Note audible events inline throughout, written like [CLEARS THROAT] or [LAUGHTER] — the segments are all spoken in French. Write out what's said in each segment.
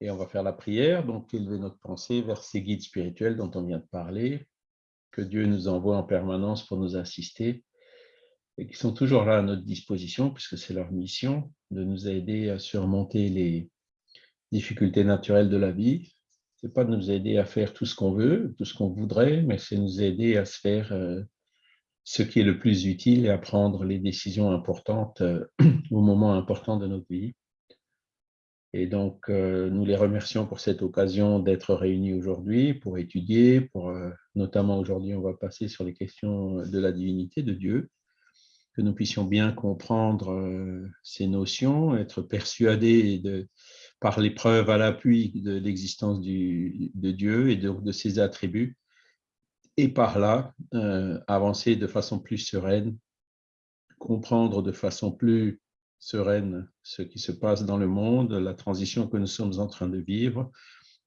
Et on va faire la prière, donc élever notre pensée vers ces guides spirituels dont on vient de parler, que Dieu nous envoie en permanence pour nous assister et qui sont toujours là à notre disposition, puisque c'est leur mission de nous aider à surmonter les difficultés naturelles de la vie. Ce n'est pas de nous aider à faire tout ce qu'on veut, tout ce qu'on voudrait, mais c'est nous aider à se faire euh, ce qui est le plus utile et à prendre les décisions importantes euh, [CLEARS THROAT] au moment important de notre vie. Et donc, euh, nous les remercions pour cette occasion d'être réunis aujourd'hui pour étudier, pour, notamment aujourd'hui, on va passer sur les questions de la divinité de Dieu que nous puissions bien comprendre euh, ces notions, être persuadés de, par les preuves à l'appui de l'existence de Dieu et de, de, ses attributs, et par là euh, avancer de façon plus sereine, comprendre de façon plus sereine ce qui se passe dans le monde, la transition que nous sommes en train de vivre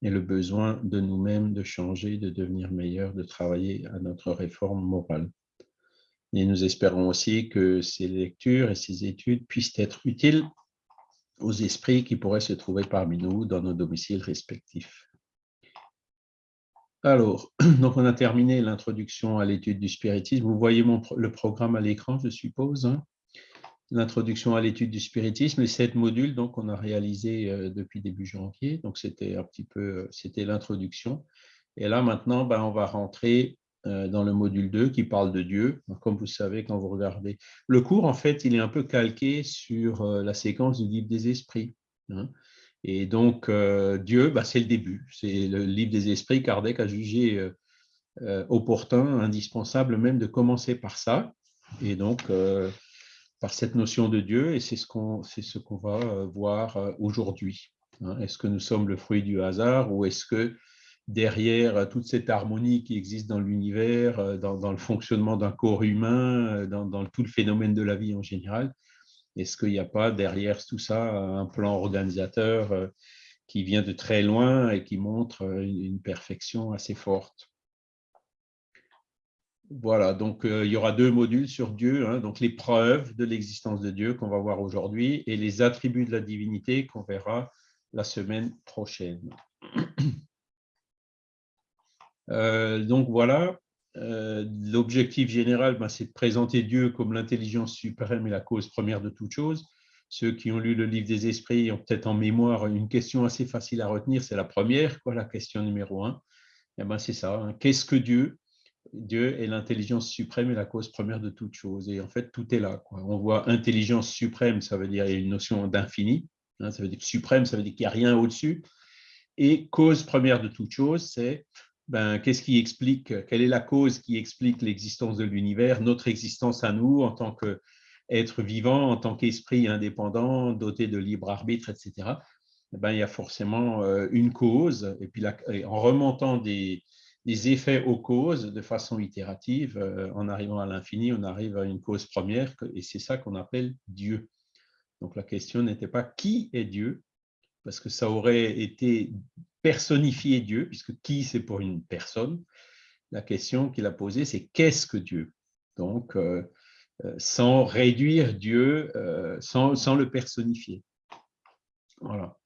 et le besoin de nous-mêmes de changer, de devenir meilleurs, de travailler à notre réforme morale. Et nous espérons aussi que ces lectures et ces études puissent être utiles aux esprits qui pourraient se trouver parmi nous dans nos domiciles respectifs. Alors, [CLEARS THROAT] donc on a terminé l'introduction à l'étude du spiritisme. Vous voyez mon, le programme à l'écran, je suppose. Hein? L'introduction à l'étude du spiritisme, les sept modules donc on a réalisé euh, depuis début janvier. Donc c'était un petit peu, euh, c'était l'introduction. Et là maintenant, ben, on va rentrer euh, dans le module 2 qui parle de Dieu. Comme vous savez, quand vous regardez le cours, en fait, il est un peu calqué sur la séquence du livre des esprits. Hein. Et donc, Dieu, bah, c'est le début. C'est le livre des esprits. Kardec a jugé opportun, indispensable même de commencer par ça. Et donc, par cette notion de Dieu, et c'est ce qu'on ce va voir aujourd'hui. Hein. Est-ce que nous sommes le fruit du hasard ou est-ce que derrière euh, toute cette harmonie qui existe dans l'univers, euh, dans, le fonctionnement d'un corps humain, euh, dans, tout le phénomène de la vie en général Est-ce qu'il n'y a pas derrière tout ça un plan organisateur qui vient de très loin et qui montre une perfection assez forte? Voilà, donc il y aura deux modules sur Dieu, hein, donc les preuves de l'existence de Dieu qu'on va voir aujourd'hui et les attributs de la divinité qu'on verra la semaine prochaine. [CLEARS THROAT] Euh, donc voilà, euh, l'objectif général, ben, c'est de présenter Dieu comme l'intelligence suprême et la cause première de toute chose. Ceux qui ont lu le livre des esprits ont peut-être en mémoire une question assez facile à retenir, c'est la première, quoi, la question numéro un. Eh ben, c'est ça, hein. qu'est-ce que Dieu? Dieu est l'intelligence suprême et la cause première de toute chose. Et en fait, tout est là. On voit intelligence suprême, ça veut dire une notion d'infini. Hein, ça veut dire suprême, ça veut dire qu'il n'y a rien au-dessus. Et cause première de toute chose, c'est ben, qu'est-ce qui explique, quelle est la cause qui explique l'existence de l'univers, notre existence à nous en tant qu'être vivant, en tant qu'esprit indépendant, doté de libre arbitre, etc. Eh ben, il y a forcément euh, une cause, et puis en remontant des, effets aux causes de façon itérative, euh, en arrivant à l'infini, on arrive à une cause première, et c'est ça qu'on appelle Dieu. Donc la question n'était pas qui est Dieu, parce que ça aurait été personnifier Dieu, puisque qui c'est pour une personne. La question qu'il a posée, c'est qu'est-ce que Dieu? Donc, euh, euh, sans réduire Dieu, sans, sans, le personnifier. Voilà.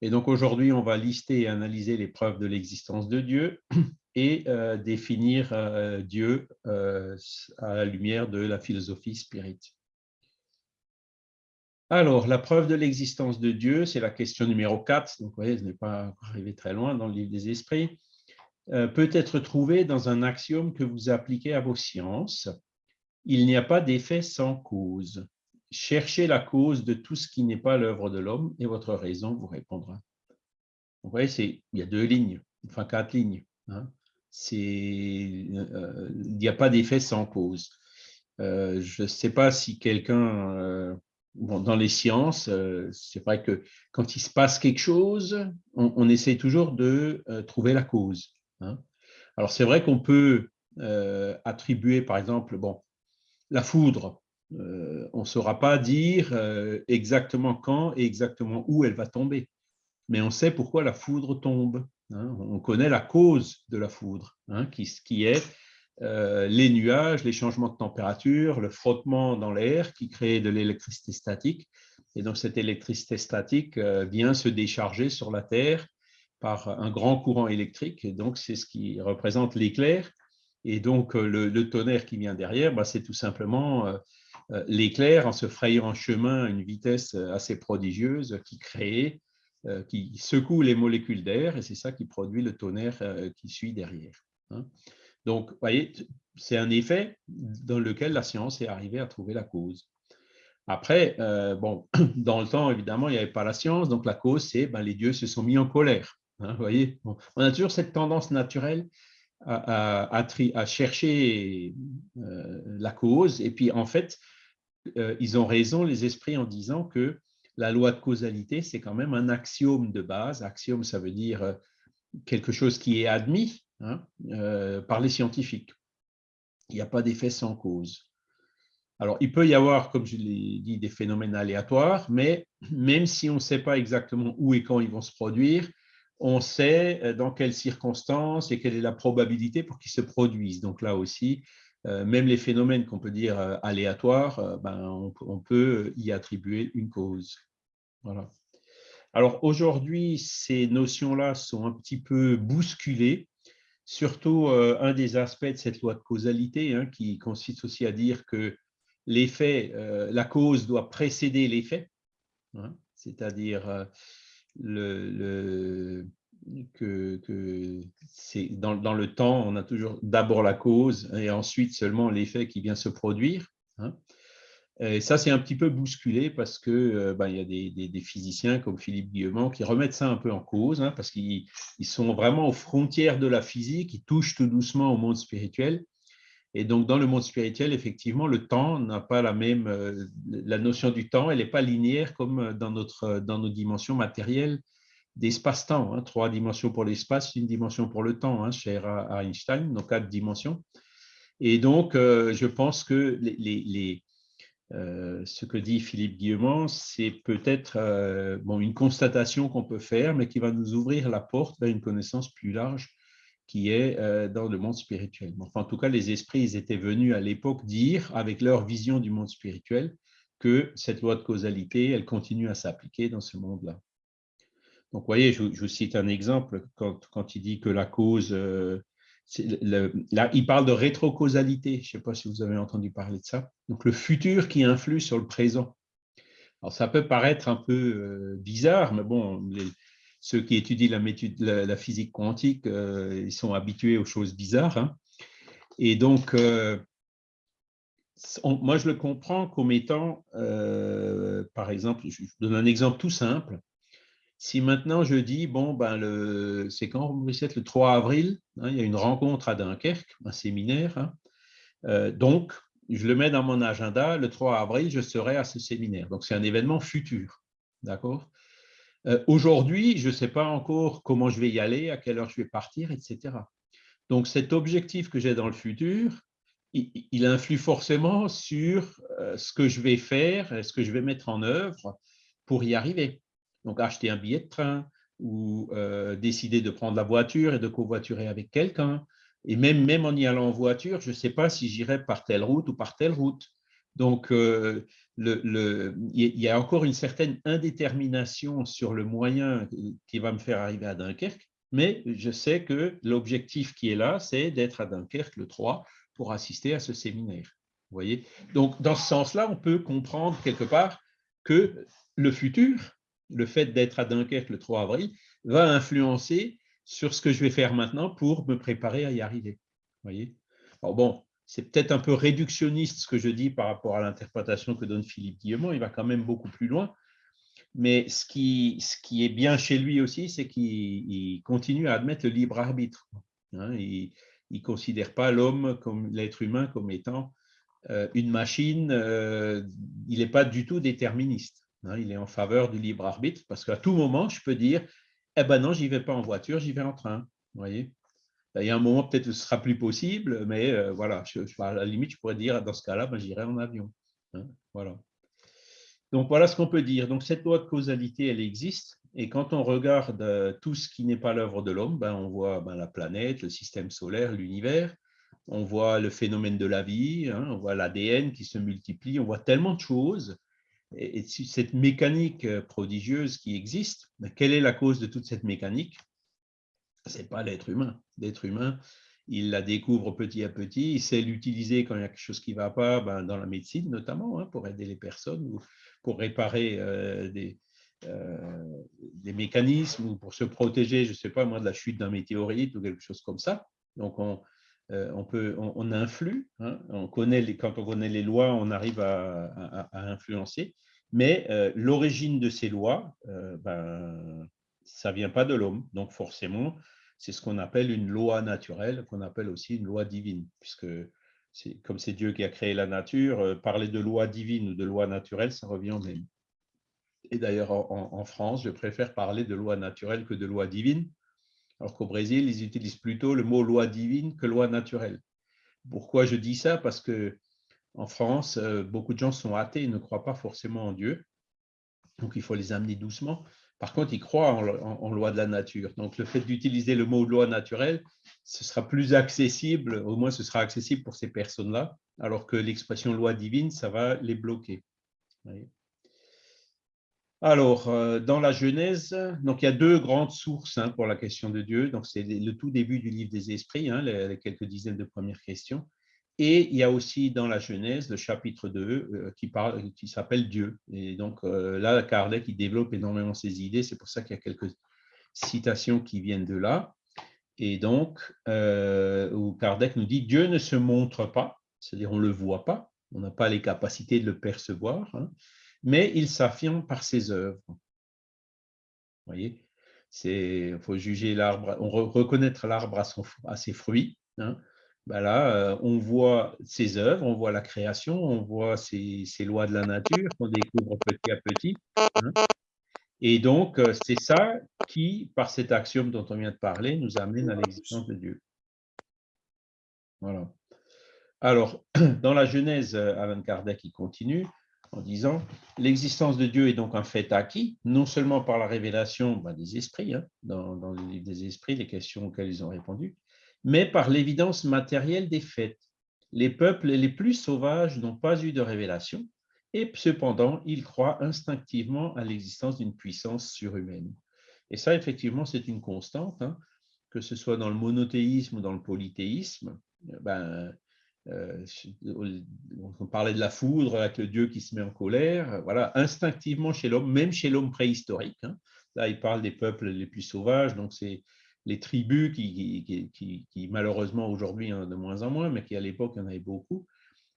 Et donc aujourd'hui, on va lister et analyser les preuves de l'existence de Dieu et définir Dieu à la lumière de la philosophie spirituelle. Alors, la preuve de l'existence de Dieu, c'est la question numéro 4, donc vous voyez, je n'ai pas arrivé très loin dans le livre des esprits, euh, peut être trouvée dans un axiome que vous appliquez à vos sciences. Il n'y a pas d'effet sans cause. Cherchez la cause de tout ce qui n'est pas l'œuvre de l'homme et votre raison vous répondra. Vous voyez, il y a deux lignes, enfin quatre lignes. Hein. Euh, il n'y a pas d'effet sans cause. Euh, je ne sais pas si quelqu'un dans les sciences, euh, c'est vrai que quand il se passe quelque chose, on, on essaie toujours de euh, trouver la cause. Hein. Alors c'est vrai qu'on peut euh, attribuer, par exemple, bon, la foudre. on ne saura pas dire exactement quand et exactement où elle va tomber, mais on sait pourquoi la foudre tombe. Hein. On connaît la cause de la foudre, hein, qui, est euh, les nuages, les changements de température, le frottement dans l'air qui crée de l'électricité statique. Et donc, cette électricité statique vient se décharger sur la Terre par un grand courant électrique. Et donc, c'est ce qui représente l'éclair. Et donc, le, tonnerre qui vient derrière, bah, c'est tout simplement l'éclair en se frayant un chemin à une vitesse assez prodigieuse qui crée, qui secoue les molécules d'air. Et c'est ça qui produit le tonnerre qui suit derrière. Hein. Donc, vous voyez, c'est un effet dans lequel la science est arrivée à trouver la cause. Après, euh, bon, [CLEARS THROAT] dans le temps, évidemment, il n'y avait pas la science, donc la cause, c'est ben, les dieux se sont mis en colère. Hein, voyez On a toujours cette tendance naturelle à, chercher euh, la cause, et puis en fait, euh, ils ont raison, les esprits, en disant que la loi de causalité, c'est quand même un axiome de base. Axiome, ça veut dire quelque chose qui est admis hein, par les scientifiques. Il n'y a pas d'effet sans cause. Alors, il peut y avoir, comme je l'ai dit, des phénomènes aléatoires, mais même si on ne sait pas exactement où et quand ils vont se produire, on sait euh, dans quelles circonstances et quelle est la probabilité pour qu'ils se produisent. Donc là aussi, euh, même les phénomènes qu'on peut dire euh, aléatoires, ben, on, peut y attribuer une cause. Voilà. Alors aujourd'hui, ces notions-là sont un petit peu bousculées, surtout un des aspects de cette loi de causalité hein, qui consiste aussi à dire que l'effet, euh, la cause doit précéder l'effet, hein, c'est-à-dire euh, le, que, c'est dans, le temps, on a toujours d'abord la cause et ensuite seulement l'effet qui vient se produire. Hein. Et ça, c'est un petit peu bousculé parce que euh, ben, y a des, physiciens comme Philippe Guillemont qui remettent ça un peu en cause, hein, parce qu'ils sont vraiment aux frontières de la physique, ils touchent tout doucement au monde spirituel. Et donc, dans le monde spirituel, effectivement, le temps n'a pas la même, euh, la notion du temps, elle n'est pas linéaire comme dans, notre, dans nos dimensions matérielles d'espace-temps. Hein. Trois dimensions pour l'espace, une dimension pour le temps, hein, cher à, Einstein, donc quatre dimensions. Et donc, euh, je pense que euh, ce que dit Philippe Guillemont, c'est peut-être bon, une constatation qu'on peut faire, mais qui va nous ouvrir la porte vers une connaissance plus large qui est euh, dans le monde spirituel. Enfin, en tout cas, les esprits étaient venus à l'époque dire, avec leur vision du monde spirituel, que cette loi de causalité, elle continue à s'appliquer dans ce monde-là. Donc, vous voyez, je, vous cite un exemple, quand, quand, il dit que la cause, euh, là, il parle de rétrocausalité, je ne sais pas si vous avez entendu parler de ça, donc le futur qui influe sur le présent. Alors, ça peut paraître un peu euh, bizarre, mais bon, ceux qui étudient la, physique quantique, euh, ils sont habitués aux choses bizarres. Hein. Et donc, moi, je le comprends comme étant, par exemple, je donne un exemple tout simple. Si maintenant je dis, bon, ben c'est quand le 3 avril, hein, il y a une rencontre à Dunkerque, un séminaire. Hein. donc, je le mets dans mon agenda, le 3 avril, je serai à ce séminaire. Donc, c'est un événement futur. D'accord? Euh, aujourd'hui, je ne sais pas encore comment je vais y aller, à quelle heure je vais partir, etc. Donc, cet objectif que j'ai dans le futur, il, influe forcément sur euh, ce que je vais faire, ce que je vais mettre en œuvre pour y arriver. Donc, acheter un billet de train ou euh, décider de prendre la voiture et de covoiturer avec quelqu'un. Et même, même en y allant en voiture, je ne sais pas si j'irai par telle route ou par telle route. Donc, le, il y a encore une certaine indétermination sur le moyen qui va me faire arriver à Dunkerque, mais je sais que l'objectif qui est là, c'est d'être à Dunkerque le 3 pour assister à ce séminaire. Vous voyez? Donc, dans ce sens-là, on peut comprendre quelque part que le futur, le fait d'être à Dunkerque le 3 avril, va influencer sur ce que je vais faire maintenant pour me préparer à y arriver. Voyez? Bon, c'est peut-être un peu réductionniste ce que je dis par rapport à l'interprétation que donne Philippe Guillemont, il va quand même beaucoup plus loin. Mais ce qui, ce qui est bien chez lui aussi, c'est qu'il continue à admettre le libre arbitre. Hein. il ne considère pas l'homme, comme l'être humain, comme étant euh, une machine. Euh, il n'est pas du tout déterministe. Hein. il est en faveur du libre arbitre parce qu'à tout moment, je peux dire Eh ben non, j'y vais pas en voiture, j'y vais en train. Vous voyez? Il y a un moment, peut-être, ce sera plus possible, mais euh, voilà, je, à la limite, je pourrais dire, dans ce cas-là, ben, j'irai en avion. Hein, voilà. Donc, voilà ce qu'on peut dire. Donc, cette loi de causalité, elle existe. Et quand on regarde euh, tout ce qui n'est pas l'œuvre de l'homme, ben, on voit ben, la planète, le système solaire, l'univers, on voit le phénomène de la vie, hein, on voit l'ADN qui se multiplie, on voit tellement de choses et, cette mécanique prodigieuse qui existe, ben, quelle est la cause de toute cette mécanique? Ce n'est pas l'être humain. L'être humain, il la découvre petit à petit, il sait l'utiliser quand il y a quelque chose qui ne va pas, ben, dans la médecine notamment, hein, pour aider les personnes ou pour réparer euh, des, euh, des, mécanismes ou pour se protéger, je ne sais pas moi, de la chute d'un météorite ou quelque chose comme ça. Donc, on, euh, on, peut, on, influe, hein, on connaît les, quand on connaît les lois, on arrive à, influencer, mais l'origine de ces lois, ben, ça ne vient pas de l'homme. Donc, forcément, c'est ce qu'on appelle une loi naturelle, qu'on appelle aussi une loi divine, puisque comme c'est Dieu qui a créé la nature, euh, parler de loi divine ou de loi naturelle, ça revient au même. Et d'ailleurs, en, France, je préfère parler de loi naturelle que de loi divine, alors qu'au Brésil, ils utilisent plutôt le mot loi divine que loi naturelle. Pourquoi je dis ça? Parce que en France, euh, beaucoup de gens sont athées, ils ne croient pas forcément en Dieu, donc il faut les amener doucement. Par contre, ils croient en, loi de la nature. Donc, le fait d'utiliser le mot loi naturelle, ce sera plus accessible, au moins ce sera accessible pour ces personnes-là, alors que l'expression loi divine, ça va les bloquer. Alors, euh, dans la Genèse, donc il y a deux grandes sources hein, pour la question de Dieu. Donc, c'est le tout début du livre des Esprits, hein, les, quelques dizaines de premières questions. Et il y a aussi dans la Genèse le chapitre 2 euh, qui, parle, qui s'appelle Dieu. Et donc euh, là, Kardec il développe énormément ses idées. C'est pour ça qu'il y a quelques citations qui viennent de là. Et donc, où Kardec nous dit Dieu ne se montre pas, c'est-à-dire on ne le voit pas, on n'a pas les capacités de le percevoir, hein, mais il s'affirme par ses œuvres. Vous voyez il faut juger l'arbre, on reconnaître l'arbre à, ses fruits. Hein, ben là, euh, on voit ses œuvres, on voit la création, on voit ces, lois de la nature qu'on découvre petit à petit. Hein. Et donc, euh, c'est ça qui, par cet axiome dont on vient de parler, nous amène à l'existence de Dieu. Voilà. Alors, [CLEARS THROAT] dans la Genèse, euh, Alan Kardec il continue en disant « L'existence de Dieu est donc un fait acquis, non seulement par la révélation ben, des esprits, hein, dans, dans, le livre des esprits, les questions auxquelles ils ont répondu, mais par l'évidence matérielle des faits. Les peuples les plus sauvages n'ont pas eu de révélation, et cependant, ils croient instinctivement à l'existence d'une puissance surhumaine. Et ça, effectivement, c'est une constante, hein, que ce soit dans le monothéisme ou dans le polythéisme. Ben, euh, on parlait de la foudre avec le Dieu qui se met en colère. Voilà, instinctivement chez l'homme, même chez l'homme préhistorique. Hein. là, il parle des peuples les plus sauvages, donc c'est les tribus qui, malheureusement aujourd'hui hein, de moins en moins, mais qui à l'époque en avait beaucoup,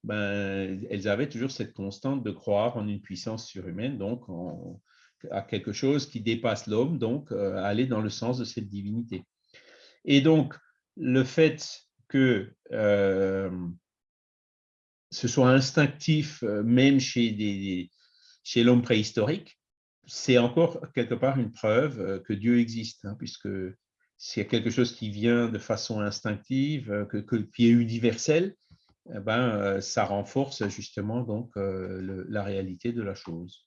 ben, elles avaient toujours cette constante de croire en une puissance surhumaine, donc à quelque chose qui dépasse l'homme, donc euh, aller dans le sens de cette divinité. Et donc, le fait que ce soit instinctif, même chez, chez l'homme préhistorique, c'est encore quelque part une preuve que Dieu existe, hein, puisque s'il y a quelque chose qui vient de façon instinctive, que, qui est universel, eh ben, ça renforce justement donc la réalité de la chose.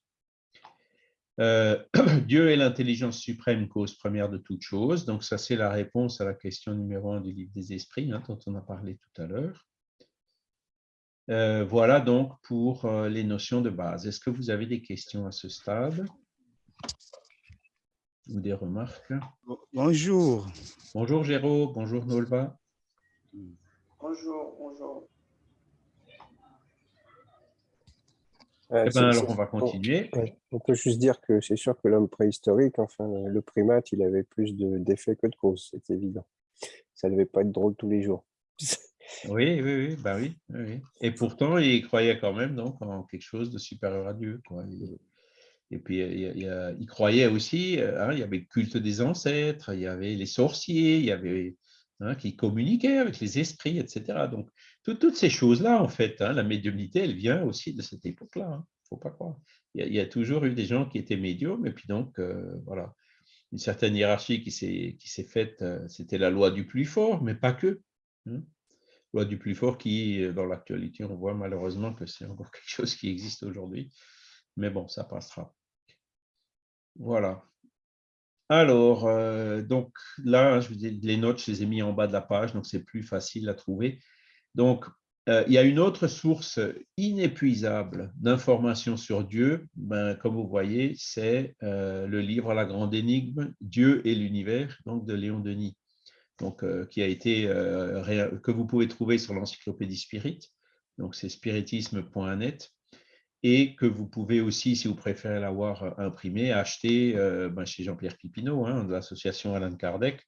[CLEARS THROAT] Dieu est l'intelligence suprême, cause première de toute chose. Donc ça, c'est la réponse à la question numéro un du livre des esprits, hein, dont on a parlé tout à l'heure. voilà donc pour les notions de base. Est-ce que vous avez des questions à ce stade? Ou des remarques? Bonjour. Bonjour Géraud, bonjour Nolva. Bonjour, bonjour. Eh ben, alors on va continuer. On, peut juste dire que c'est sûr que l'homme préhistorique, enfin le primate, il avait plus d'effets que de causes, c'est évident. Ça ne devait pas être drôle tous les jours. [LAUGHS] Oui, oui, oui, bah oui, oui, Et pourtant, il croyait quand même donc, en quelque chose de supérieur à Dieu. Quoi. Et puis, il, croyait aussi, euh, hein, il y avait le culte des ancêtres, il y avait les sorciers, il y avait hein, qui communiquaient avec les esprits, etc. Donc, toutes ces choses-là, en fait, hein, la médiumnité, elle vient aussi de cette époque-là. Il ne faut pas croire. Il y, a, toujours eu des gens qui étaient médiums, et puis donc, euh, voilà, une certaine hiérarchie qui s'est faite, euh, c'était la loi du plus fort, mais pas que. Loi du plus fort qui, dans l'actualité, on voit malheureusement que c'est encore [LAUGHS] quelque chose qui existe aujourd'hui. Mais bon, ça passera. Voilà. Alors, euh, donc là, je les notes, je les ai mis en bas de la page, donc c'est plus facile à trouver. Donc, Euh, il y a une autre source inépuisable d'informations sur Dieu, ben, comme vous voyez, c'est euh, le livre La Grande Énigme, Dieu et l'univers, donc de Léon Denis, euh, qui a été, que vous pouvez trouver sur l'encyclopédie Spirit, donc c'est spiritisme.net, et que vous pouvez aussi, si vous préférez l'avoir imprimé, acheter ben, chez Jean-Pierre Pipineau, hein, de l'association Alain Kardec,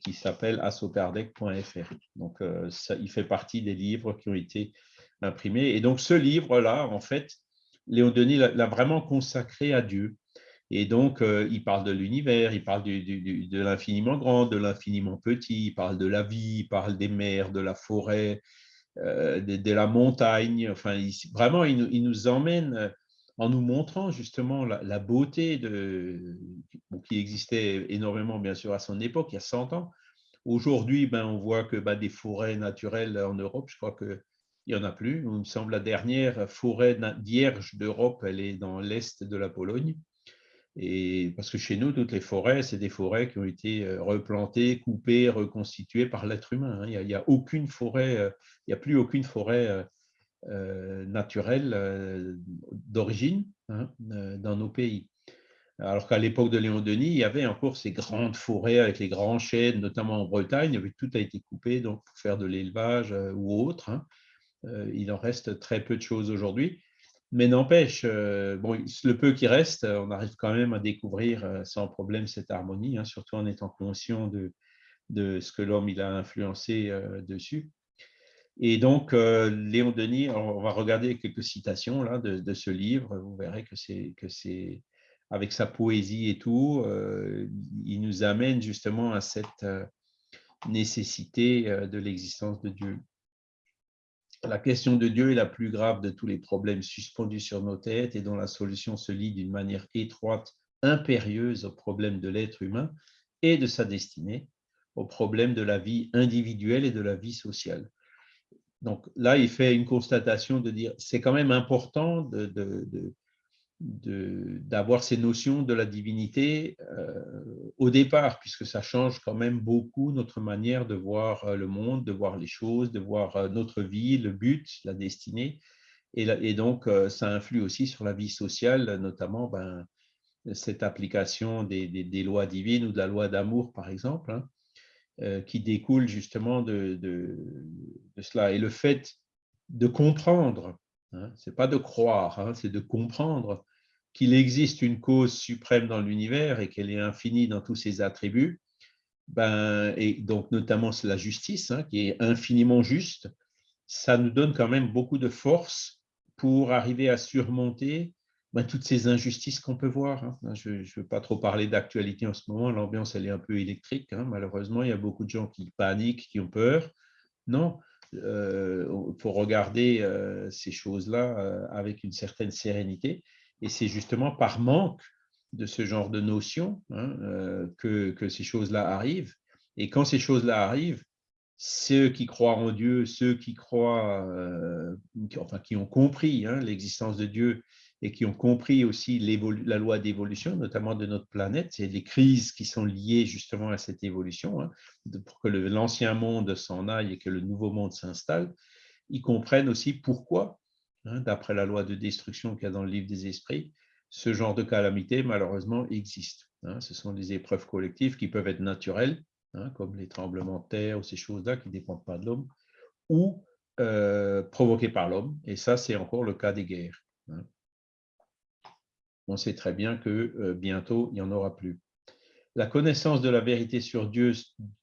qui s'appelle assocardec.fr. Donc, euh, il fait partie des livres qui ont été imprimés. Et donc, ce livre-là, en fait, Léon Denis l'a vraiment consacré à Dieu. Et donc, euh, il parle de l'univers, il parle de l'infiniment grand, de l'infiniment petit, il parle de la vie, il parle des mers, de la forêt, de, la montagne. Enfin, vraiment, il, nous emmène en nous montrant justement la, beauté de, qui existait énormément, bien sûr, à son époque, il y a 100 ans. Aujourd'hui, ben, on voit que ben, des forêts naturelles en Europe, je crois qu'il n'y en a plus. Il me semble la dernière forêt vierge d'Europe, elle est dans l'est de la Pologne. Et parce que chez nous, toutes les forêts, c'est des forêts qui ont été euh, replantées, coupées, reconstituées par l'être humain. Hein. Il n'y a, aucune forêt, euh, il n'y a plus aucune forêt euh, naturelle euh, d'origine hein, euh, dans nos pays. Alors qu'à l'époque de Léon Denis, il y avait encore ces grandes forêts avec les grands chênes, notamment en Bretagne, où tout a été coupé pour faire de l'élevage ou autre. Hein. Il en reste très peu de choses aujourd'hui. Mais n'empêche, le peu qui reste, on arrive quand même à découvrir sans problème cette harmonie, hein, surtout en étant conscient de ce que l'homme a influencé dessus. Et donc, euh, Léon Denis, on va regarder quelques citations là, de, ce livre. Vous verrez que c'est avec sa poésie et tout, euh, il nous amène justement à cette euh, nécessité de l'existence de Dieu. La question de Dieu est la plus grave de tous les problèmes suspendus sur nos têtes et dont la solution se lie d'une manière étroite, impérieuse au problème de l'être humain et de sa destinée, au problème de la vie individuelle et de la vie sociale. Donc là, il fait une constatation de dire c'est quand même important d'avoir ces notions de la divinité euh, au départ, puisque ça change quand même beaucoup notre manière de voir euh, le monde, de voir les choses, de voir euh, notre vie, le but, la destinée. Et, donc, ça influe aussi sur la vie sociale, notamment ben, cette application des, lois divines ou de la loi d'amour, par exemple. Hein. Euh, qui découle justement de, de, cela. Et le fait de comprendre, hein, ce n'est pas de croire, hein, c'est de comprendre qu'il existe une cause suprême dans l'univers et qu'elle est infinie dans tous ses attributs, ben, et donc notamment la justice, hein, qui est infiniment juste, ça nous donne quand même beaucoup de force pour arriver à surmonter ben, toutes ces injustices qu'on peut voir. Hein. Je ne veux pas trop parler d'actualité en ce moment, l'ambiance elle est un peu électrique. Hein. Malheureusement, il y a beaucoup de gens qui paniquent, qui ont peur. Non, il euh, faut regarder euh, ces choses-là euh, avec une certaine sérénité. Et c'est justement par manque de ce genre de notions hein, que, que, ces choses-là arrivent. Et quand ces choses-là arrivent, ceux qui croient en Dieu, ceux qui croient, enfin qui ont compris l'existence de Dieu et qui ont compris aussi la loi d'évolution, notamment de notre planète, c'est les crises qui sont liées justement à cette évolution, hein, pour que l'ancien monde s'en aille et que le nouveau monde s'installe, ils comprennent aussi pourquoi, hein, d'après la loi de destruction qu'il y a dans le livre des esprits, ce genre de calamité, malheureusement, existe. Hein. ce sont des épreuves collectives qui peuvent être naturelles, comme les tremblements de terre ou ces choses-là qui ne dépendent pas de l'homme, ou euh, provoquées par l'homme, et ça, c'est encore le cas des guerres on sait très bien que euh, bientôt, il n'y en aura plus. La connaissance de la vérité sur Dieu,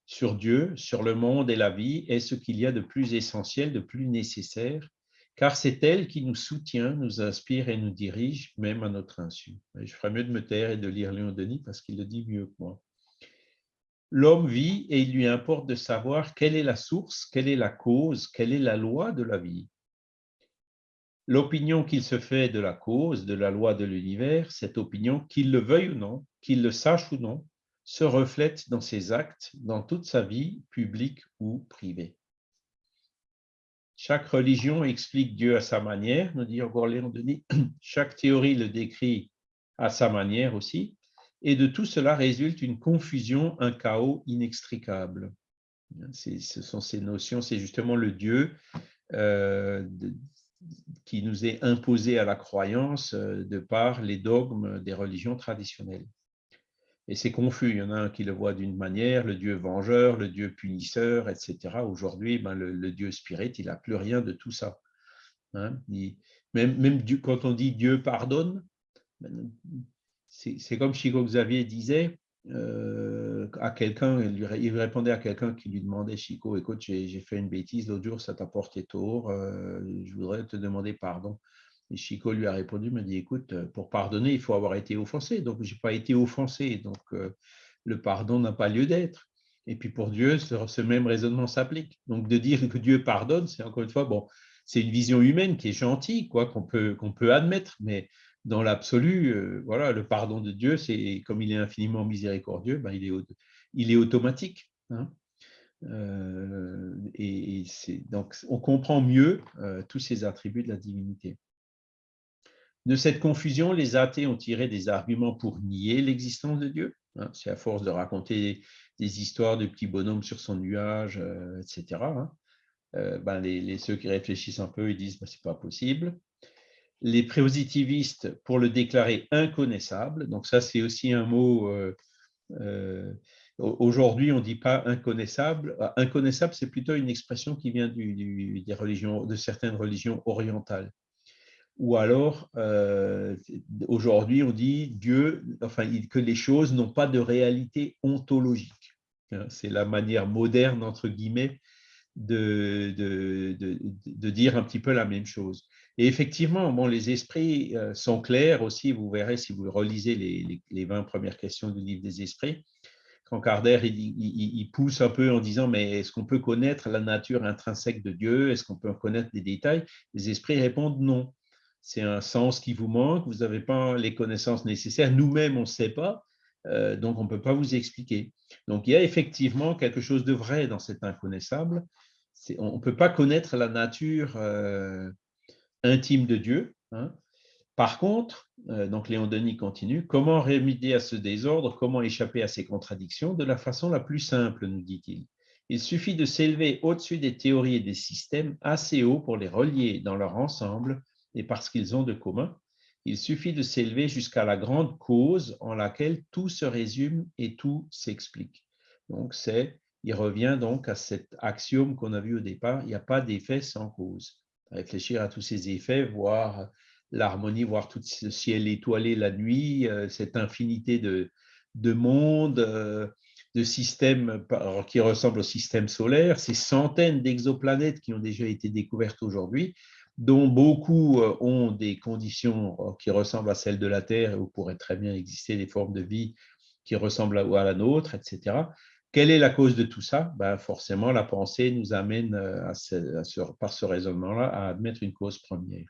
sur Dieu, sur le monde et la vie est ce qu'il y a de plus essentiel, de plus nécessaire, car c'est elle qui nous soutient, nous inspire et nous dirige, même à notre insu. je ferais mieux de me taire et de lire Léon Denis parce qu'il le dit mieux que moi. L'homme vit et il lui importe de savoir quelle est la source, quelle est la cause, quelle est la loi de la vie. L'opinion qu'il se fait de la cause, de la loi de l'univers, cette opinion, qu'il le veuille ou non, qu'il le sache ou non, se reflète dans ses actes, dans toute sa vie, publique ou privée. Chaque religion explique Dieu à sa manière, nous dit encore Léon Denis. [CLEARS THROAT] Chaque théorie le décrit à sa manière aussi. Et de tout cela résulte une confusion, un chaos inextricable. Ce sont ces notions, c'est justement le Dieu qui nous est imposée à la croyance de par les dogmes des religions traditionnelles. Et c'est confus. Il y en a un qui le voit d'une manière, le Dieu vengeur, le Dieu punisseur, etc. Aujourd'hui, ben, le, Dieu spirit, il n'a plus rien de tout ça. Hein. même, même quand on dit Dieu pardonne, ben, c'est comme Chico Xavier disait euh, à quelqu'un, il, répondait à quelqu'un qui lui demandait Chico, écoute, j'ai fait une bêtise l'autre jour, ça t'a porté tort, euh, je voudrais te demander pardon. Et Chico lui a répondu, me dit, écoute, euh, pour pardonner, il faut avoir été offensé. Donc, je n'ai pas été offensé. Donc, le pardon n'a pas lieu d'être. Et puis, pour Dieu, ce, même raisonnement s'applique. Donc, de dire que Dieu pardonne, c'est encore une fois, bon, c'est une vision humaine qui est gentille, quoi, qu'on peut, qu'on peut admettre, mais dans l'absolu, euh, voilà, le pardon de Dieu, c'est comme il est infiniment miséricordieux, ben, il, est, automatique. Hein. et, c'est donc on comprend mieux tous ces attributs de la divinité. De cette confusion, les athées ont tiré des arguments pour nier l'existence de Dieu. Hein. C'est à force de raconter des histoires de petits bonhommes sur son nuage, euh, etc. Hein. Euh, ben les, ceux qui réfléchissent un peu, ils disent ben, c'est pas possible. Les positivistes pour le déclarer inconnaissable. Donc ça, c'est aussi un mot. Euh, aujourd'hui, on ne dit pas inconnaissable. Inconnaissable, c'est plutôt une expression qui vient des religions, de certaines religions orientales ou alors euh, aujourd'hui on dit Dieu, enfin que les choses n'ont pas de réalité ontologique. Hein. C'est la manière moderne entre guillemets de, de, dire un petit peu la même chose. Et effectivement, bon, les esprits euh, sont clairs aussi. Vous verrez si vous relisez les, les, 20 premières questions du livre des esprits. Quand Kardec il, pousse un peu en disant mais est-ce qu'on peut connaître la nature intrinsèque de Dieu? Est-ce qu'on peut connaître des détails? Les esprits répondent non c'est un sens qui vous manque, vous n'avez pas les connaissances nécessaires, nous-mêmes on ne sait pas, euh, donc on ne peut pas vous expliquer. Donc il y a effectivement quelque chose de vrai dans cet inconnaissable. On ne peut pas connaître la nature euh, intime de Dieu. Hein. Par contre, euh, donc Léon Denis continue, comment remédier à ce désordre, comment échapper à ces contradictions de la façon la plus simple, nous dit-il. Il suffit de s'élever au-dessus des théories et des systèmes assez haut pour les relier dans leur ensemble et parce qu'ils ont de commun, il suffit de s'élever jusqu'à la grande cause en laquelle tout se résume et tout s'explique. Donc, c'est, il revient donc à cet axiome qu'on a vu au départ, il n'y a pas d'effet sans cause. Réfléchir à tous ces effets, voir l'harmonie, voir tout ce ciel étoilé la nuit, euh, cette infinité de, de mondes, euh, de systèmes qui ressemblent au système solaire, ces centaines d'exoplanètes qui ont déjà été découvertes aujourd'hui, dont beaucoup euh, ont des conditions qui ressemblent à celles de la Terre, où pourraient très bien exister des formes de vie qui ressemblent à la nôtre, etc. Quelle est la cause de tout ça? Ben Forcément, la pensée nous amène, euh, par ce raisonnement-là, à admettre une cause première.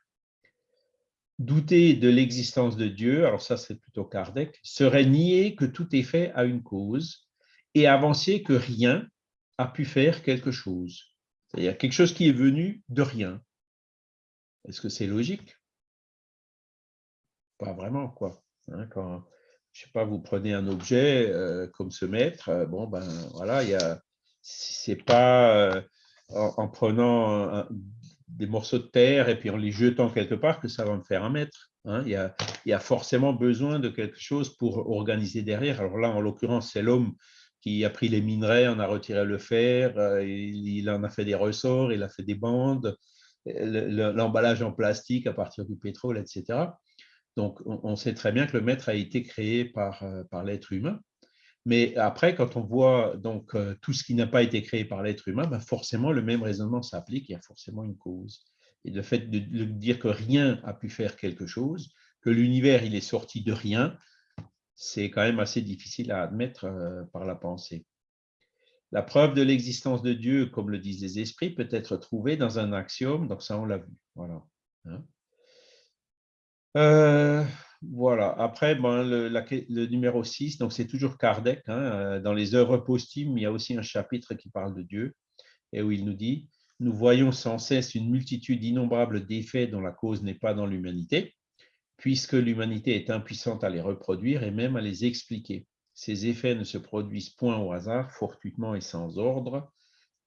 Douter de l'existence de Dieu, alors ça c'est plutôt Kardec, serait nier que tout est fait à une cause et avancer que rien a pu faire quelque chose. C'est-à-dire quelque chose qui est venu de rien. Est-ce que c'est logique? Pas vraiment, quoi. Hein, je sais pas, vous prenez un objet euh, comme ce mètre, euh, bon, ben voilà, il y a, c'est pas euh, en, prenant des morceaux de terre et puis en les jetant quelque part que ça va me faire un mètre. Hein. Il, y a, il, y a, forcément besoin de quelque chose pour organiser derrière. Alors là, en l'occurrence, c'est l'homme qui a pris les minerais, en a retiré le fer, il en a fait des ressorts, il a fait des bandes, l'emballage en plastique à partir du pétrole, etc. Donc, on, sait très bien que le maître a été créé par, euh, l'être humain. Mais après, quand on voit donc euh, tout ce qui n'a pas été créé par l'être humain, ben forcément, le même raisonnement s'applique, il y a forcément une cause. Et le fait de, de dire que rien a pu faire quelque chose, que l'univers il est sorti de rien, c'est quand même assez difficile à admettre euh, par la pensée. La preuve de l'existence de Dieu, comme le disent les esprits, peut être trouvée dans un axiome, donc ça on l'a vu. Voilà. Hein. Euh, voilà. Après, le, numéro 6, donc c'est toujours Kardec. Hein, euh, dans les œuvres posthumes, il y a aussi un chapitre qui parle de Dieu et où il nous dit Nous voyons sans cesse une multitude innombrable d'effets dont la cause n'est pas dans l'humanité, puisque l'humanité est impuissante à les reproduire et même à les expliquer. Ces effets ne se produisent point au hasard, fortuitement et sans ordre,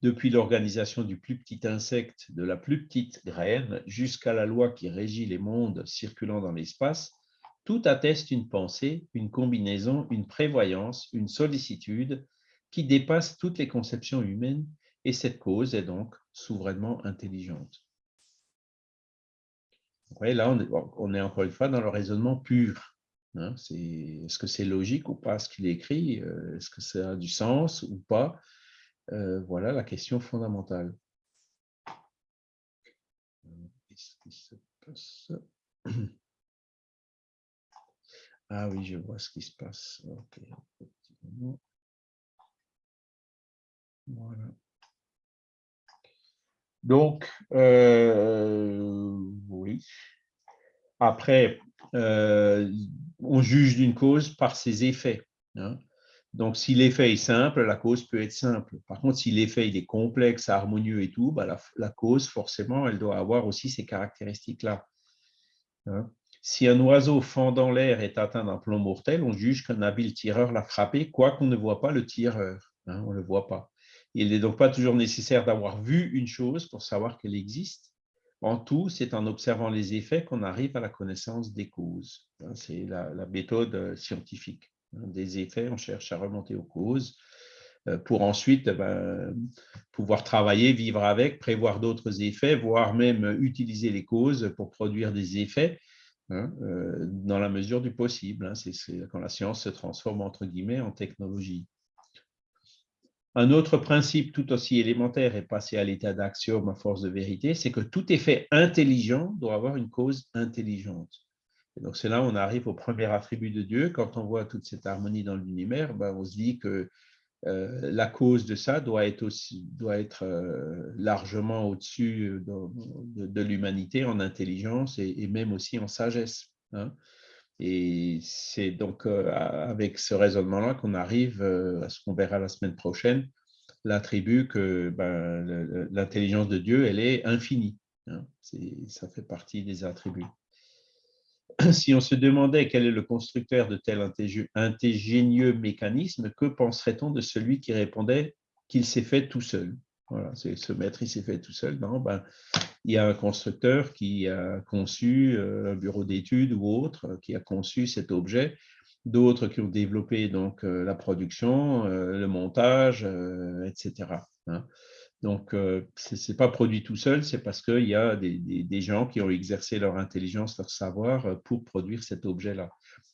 depuis l'organisation du plus petit insecte, de la plus petite graine, jusqu'à la loi qui régit les mondes circulant dans l'espace, tout atteste une pensée, une combinaison, une prévoyance, une sollicitude qui dépasse toutes les conceptions humaines, et cette cause est donc souverainement intelligente. là, on est, encore une fois dans le raisonnement pur. Hein. Est-ce que c'est logique ou pas ce qu'il écrit? Euh, Est-ce que ça a du sens ou pas? Euh, Voilà la question fondamentale. [CLEARS THROAT] Ah oui, je vois ce qui se passe. Voilà. Donc, euh, oui. Après, euh, on juge d'une cause par ses effets. Hein. Donc, si l'effet est simple, la cause peut être simple. Par contre, si l'effet est complexe, harmonieux et tout, bah, la, cause, forcément, elle doit avoir aussi ces caractéristiques-là. Hein. Si un oiseau fendant l'air est atteint d'un plomb mortel, on juge qu'un habile tireur l'a frappé, quoiqu'on ne voit pas le tireur. Hein, on ne le voit pas. Il n'est donc pas toujours nécessaire d'avoir vu une chose pour savoir qu'elle existe. En tout, c'est en observant les effets qu'on arrive à la connaissance des causes. Hein, c'est la, méthode euh, scientifique. Hein, des effets, on cherche à remonter aux causes euh, pour ensuite eh ben, pouvoir travailler, vivre avec, prévoir d'autres effets, voire même utiliser les causes pour produire des effets hein, euh, dans la mesure du possible. C'est quand la science se transforme entre guillemets en technologie. Un autre principe tout aussi élémentaire et passé à l'état d'axiome à force de vérité, c'est que tout effet intelligent doit avoir une cause intelligente. Donc c'est là où on arrive au premier attribut de Dieu. Quand on voit toute cette harmonie dans l'univers, ben, on se dit que euh, la cause de ça doit être, aussi, doit être euh, largement au-dessus de, l'humanité en intelligence et, même aussi en sagesse. Hein. Et c'est donc euh, avec ce raisonnement-là qu'on arrive à ce qu'on verra la semaine prochaine, l'attribut que ben, l'intelligence de Dieu, elle est infinie. Hein. ça fait partie des attributs. [CLEARS THROAT] Si on se demandait quel est le constructeur de tel ingénieux mécanisme, que penserait-on de celui qui répondait qu'il s'est fait tout seul? Voilà, ce maître, il s'est fait tout seul. Non, ben, il y a un constructeur qui a conçu euh, un bureau d'études ou autre, euh, qui a conçu cet objet, d'autres qui ont développé donc euh, la production, le montage, etc. Donc, ce n'est pas produit tout seul, c'est parce qu'il y a des, gens qui ont exercé leur intelligence, leur savoir pour produire cet objet-là.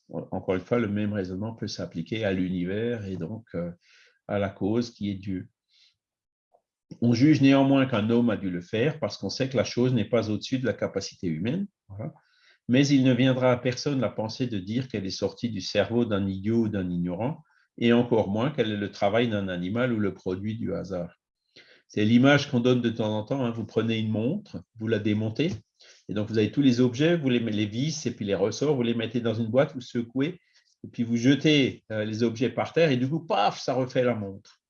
Encore une fois, le même raisonnement peut s'appliquer à l'univers et donc à la cause qui est Dieu. On juge néanmoins qu'un homme a dû le faire parce qu'on sait que la chose n'est pas au-dessus de la capacité humaine. Mais il ne viendra à personne la pensée de dire qu'elle est sortie du cerveau d'un idiot ou d'un ignorant, et encore moins qu'elle est le travail d'un animal ou le produit du hasard. C'est l'image qu'on donne de temps en temps. Hein. Vous prenez une montre, vous la démontez, et donc vous avez tous les objets, vous les, les vis et puis les ressorts, vous les mettez dans une boîte, vous secouez, et puis vous jetez euh, les objets par terre, et du coup, paf, ça refait la montre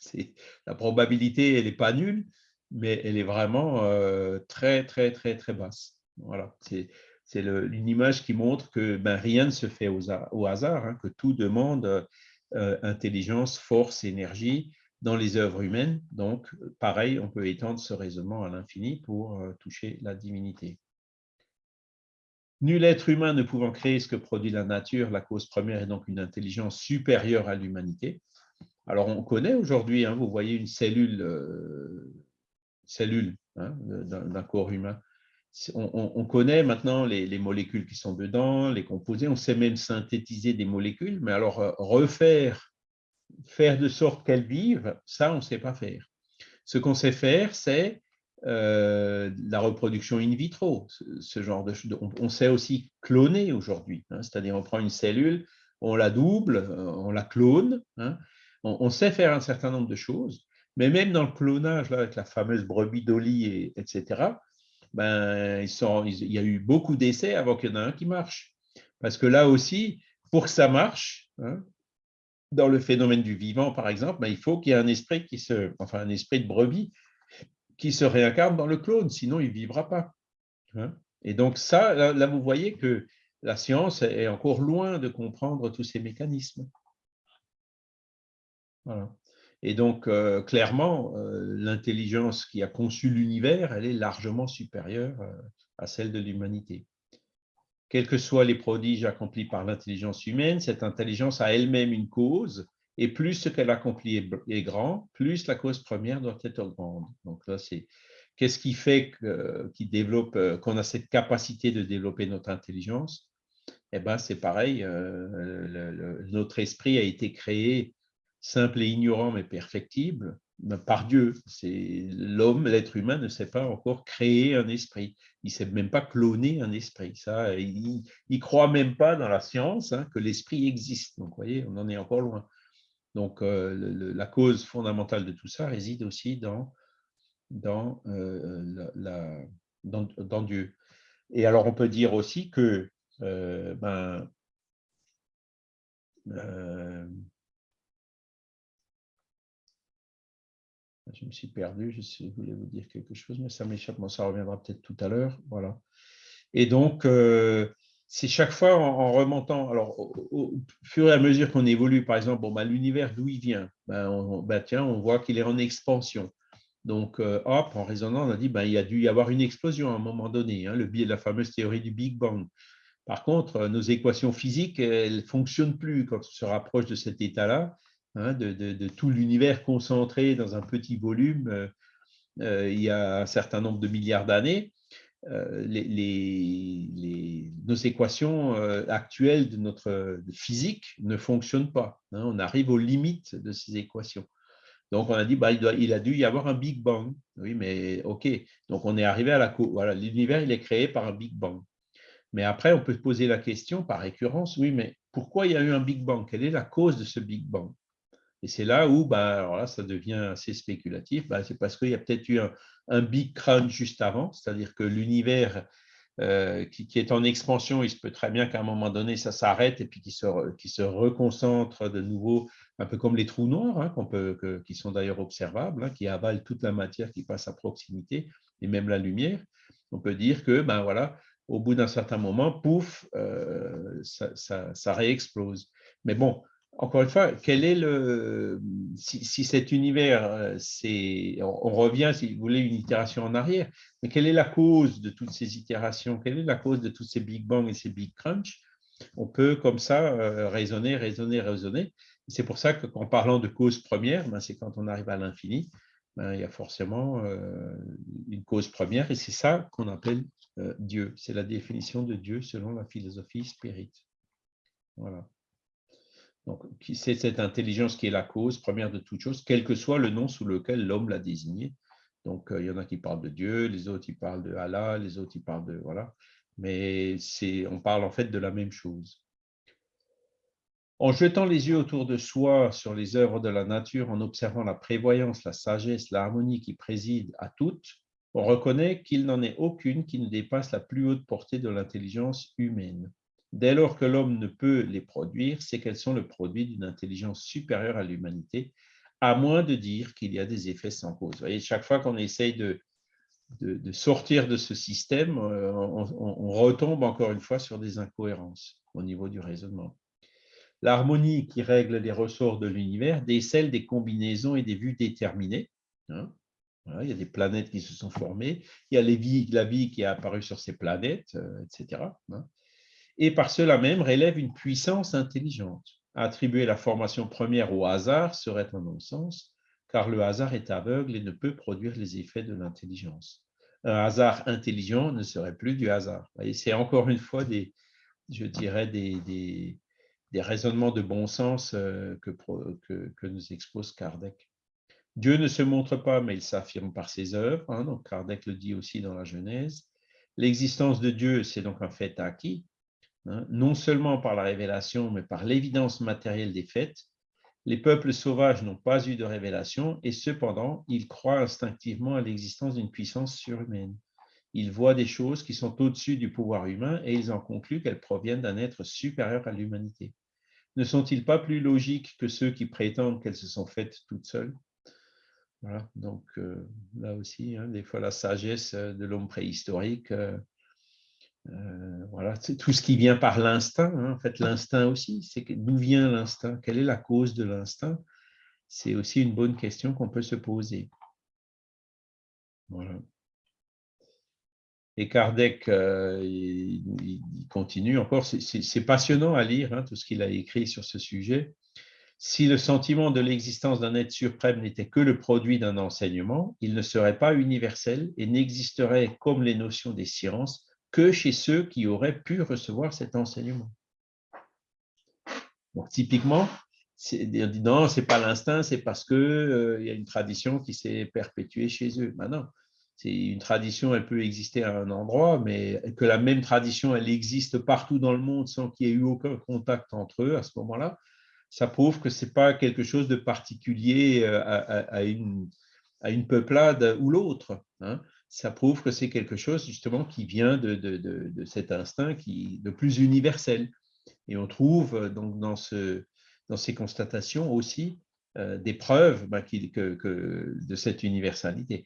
[LAUGHS] la probabilité, elle n'est pas nulle, mais elle est vraiment euh, très, très, très, très basse. Voilà, c'est une image qui montre que ben, rien ne se fait au, hasard, hein, que tout demande euh, intelligence, force, énergie dans les œuvres humaines. Donc, pareil, on peut étendre ce raisonnement à l'infini pour euh, toucher la divinité. Nul être humain ne pouvant créer ce que produit la nature, la cause première est donc une intelligence supérieure à l'humanité. Alors, on connaît aujourd'hui, hein, vous voyez une cellule, euh, cellule hein, d'un corps humain. On, connaît maintenant les, molécules qui sont dedans, les composés, on sait même synthétiser des molécules, mais alors euh, refaire, faire de sorte qu'elles vivent, ça, on ne sait pas faire. Ce qu'on sait faire, c'est euh, la reproduction in vitro, ce, genre de on, sait aussi cloner aujourd'hui, hein, c'est-à-dire on prend une cellule, on la double, on la clone, on, sait faire un certain nombre de choses, mais même dans le clonage, là, avec la fameuse brebis d'Oli, etc., ben, il y a eu beaucoup d'essais avant qu'il y en ait un qui marche. Parce que là aussi, pour que ça marche, hein, dans le phénomène du vivant, par exemple, ben, il faut qu'il y ait un esprit qui se, enfin un esprit de brebis qui se réincarne dans le clone, sinon il ne vivra pas. Et donc ça, là, vous voyez que la science est encore loin de comprendre tous ces mécanismes. Et donc, euh, clairement, euh, l'intelligence qui a conçu l'univers, elle est largement supérieure euh, à celle de l'humanité. Quels que soient les prodiges accomplis par l'intelligence humaine, cette intelligence a elle-même une cause, et plus ce qu'elle accomplit est grand, plus la cause première doit être grande. Donc là, c'est qu'est-ce qui fait développe, qu'on a cette capacité de développer notre intelligence? Eh ben, c'est pareil, notre esprit a été créé simple et ignorant mais perfectible par Dieu. C'est l'homme, l'être humain ne sait pas encore créer un esprit. Il ne sait même pas cloner un esprit. Ça, il ne croit même pas dans la science hein, que l'esprit existe. Donc, vous voyez, on en est encore loin. Donc, euh, la cause fondamentale de tout ça réside aussi dans, dans, euh, la, dans, Dieu. Et alors, on peut dire aussi que euh, ben, je me suis perdu, je, voulais vous dire quelque chose, mais ça m'échappe, ça reviendra peut-être tout à l'heure. Voilà. Et donc, euh, c'est chaque fois en, remontant, alors au, fur et à mesure qu'on évolue, par exemple, bon, bah, l'univers d'où il vient, ben, on, bah, tiens, on voit qu'il est en expansion. Donc, euh, hop, en raisonnant, on a dit ben, il y a dû y avoir une explosion à un moment donné, hein, le de la fameuse théorie du Big Bang. Par contre, nos équations physiques, elles ne fonctionnent plus quand on se rapproche de cet état-là. Hein, de, tout l'univers concentré dans un petit volume euh, euh, il y a un certain nombre de milliards d'années, euh, nos équations actuelles de notre physique ne fonctionnent pas. Hein. on arrive aux limites de ces équations. Donc, on a dit, bah, il, a dû y avoir un Big Bang. Oui, mais OK. Donc, on est arrivé à la... Voilà, l'univers, il est créé par un Big Bang. Mais après, on peut se poser la question par récurrence, oui, mais pourquoi il y a eu un Big Bang? Quelle est la cause de ce Big Bang? Et c'est là où ben, alors là, ça devient assez spéculatif. Ben, c'est parce qu'il y a peut-être eu un, big crunch juste avant, c'est-à-dire que l'univers euh, qui, est en expansion, il se peut très bien qu'à un moment donné, ça s'arrête et puis qu'il se, reconcentre de nouveau, un peu comme les trous noirs, hein, peut, qui sont d'ailleurs observables, hein, qui avalent toute la matière qui passe à proximité et même la lumière. On peut dire que ben, voilà, au bout d'un certain moment, pouf, euh, ça réexplose. Mais bon, encore une fois, est le, si, cet univers, euh, c'est, on, revient, si vous voulez, une itération en arrière, mais quelle est la cause de toutes ces itérations? Quelle est la cause de tous ces Big Bang et ces Big Crunch? On peut comme ça euh, raisonner, raisonner, raisonner. C'est pour ça qu'en parlant de cause première, ben, c'est quand on arrive à l'infini, ben, il y a forcément euh, une cause première et c'est ça qu'on appelle Dieu. C'est la définition de Dieu selon la philosophie spirit. Voilà. Donc, c'est cette intelligence qui est la cause première de toute chose, quel que soit le nom sous lequel l'homme l'a désigné. Donc, euh, il y en a qui parlent de Dieu, les autres, ils parlent de Allah, les autres, ils parlent de... Voilà. Mais on parle en fait de la même chose. En jetant les yeux autour de soi sur les œuvres de la nature, en observant la prévoyance, la sagesse, l'harmonie qui préside à toutes, on reconnaît qu'il n'en est aucune qui ne dépasse la plus haute portée de l'intelligence humaine. Dès lors que l'homme ne peut les produire, c'est qu'elles sont le produit d'une intelligence supérieure à l'humanité, à moins de dire qu'il y a des effets sans cause. Chaque fois qu'on essaye de, sortir de ce système, euh, on, retombe encore une fois sur des incohérences au niveau du raisonnement. L'harmonie qui règle les ressorts de l'univers décèle des combinaisons et des vues déterminées. Hein. il y a des planètes qui se sont formées, il y a la vie qui est apparue sur ces planètes, euh, etc et par cela même relève une puissance intelligente. Attribuer la formation première au hasard serait un non-sens, car le hasard est aveugle et ne peut produire les effets de l'intelligence. Un hasard intelligent ne serait plus du hasard. C'est encore une fois des, je dirais, des, des, raisonnements de bon sens euh, que, que, nous expose Kardec. Dieu ne se montre pas, mais il s'affirme par ses œuvres. Hein, donc Kardec le dit aussi dans la Genèse. L'existence de Dieu, c'est donc un fait acquis. Hein, non seulement par la révélation, mais par l'évidence matérielle des faits, les peuples sauvages n'ont pas eu de révélation et cependant, ils croient instinctivement à l'existence d'une puissance surhumaine. Ils voient des choses qui sont au-dessus du pouvoir humain et ils en concluent qu'elles proviennent d'un être supérieur à l'humanité. Ne sont-ils pas plus logiques que ceux qui prétendent qu'elles se sont faites toutes seules? Voilà, donc euh, là aussi, hein, des fois la sagesse de l'homme préhistorique euh, euh, voilà, c'est tout ce qui vient par l'instinct. Hein. En fait, l'instinct aussi, c'est d'où vient l'instinct? Quelle est la cause de l'instinct? C'est aussi une bonne question qu'on peut se poser. Et Kardec, euh, continue encore, c'est passionnant à lire hein, tout ce qu'il a écrit sur ce sujet. Si le sentiment de l'existence d'un être suprême n'était que le produit d'un enseignement, il ne serait pas universel et n'existerait, comme les notions des sciences, que chez ceux qui auraient pu recevoir cet enseignement. Donc, typiquement, dit non, ce n'est pas l'instinct, c'est parce qu'il euh, y a une tradition qui s'est perpétuée chez eux. Non, c'est une tradition, elle peut exister à un endroit, mais que la même tradition, elle existe partout dans le monde sans qu'il y ait eu aucun contact entre eux à ce moment-là, ça prouve que ce n'est pas quelque chose de particulier euh, à, une, à une, peuplade ou l'autre. Hein. Ça prouve que c'est quelque chose justement qui vient de, de, de, cet instinct qui de plus universel. Et on trouve euh, donc dans, ce, dans ces constatations aussi euh, des preuves que, de cette universalité.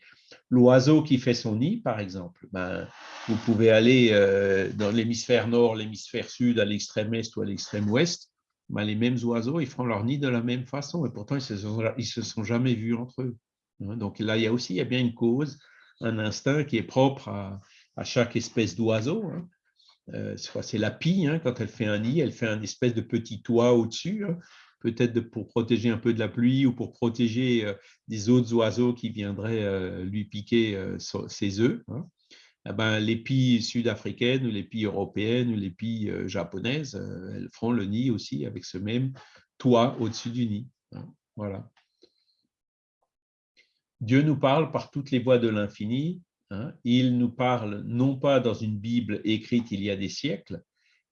L'oiseau qui fait son nid, par exemple, ben, vous pouvez aller euh, dans l'hémisphère nord, l'hémisphère sud, à l'extrême est ou à l'extrême ouest, ben, les mêmes oiseaux, ils font leur nid de la même façon, et pourtant, ils ne se, sont jamais vus entre eux. Hein. Donc là, il y a aussi il y a bien une cause, un instinct qui est propre à, chaque espèce d'oiseau. Hein. Euh, c'est la pie, hein, quand elle fait un nid, elle fait un espèce de petit toit au-dessus, peut-être pour protéger un peu de la pluie ou pour protéger euh, des autres oiseaux qui viendraient euh, lui piquer ses œufs. Hein. Eh ben, les pies sud-africaines ou les pies européennes ou les pies japonaises, elles feront le nid aussi avec ce même toit au-dessus du nid. Hein. Voilà. Dieu nous parle par toutes les voies de l'infini. Hein. Il nous parle non pas dans une Bible écrite il y a des siècles,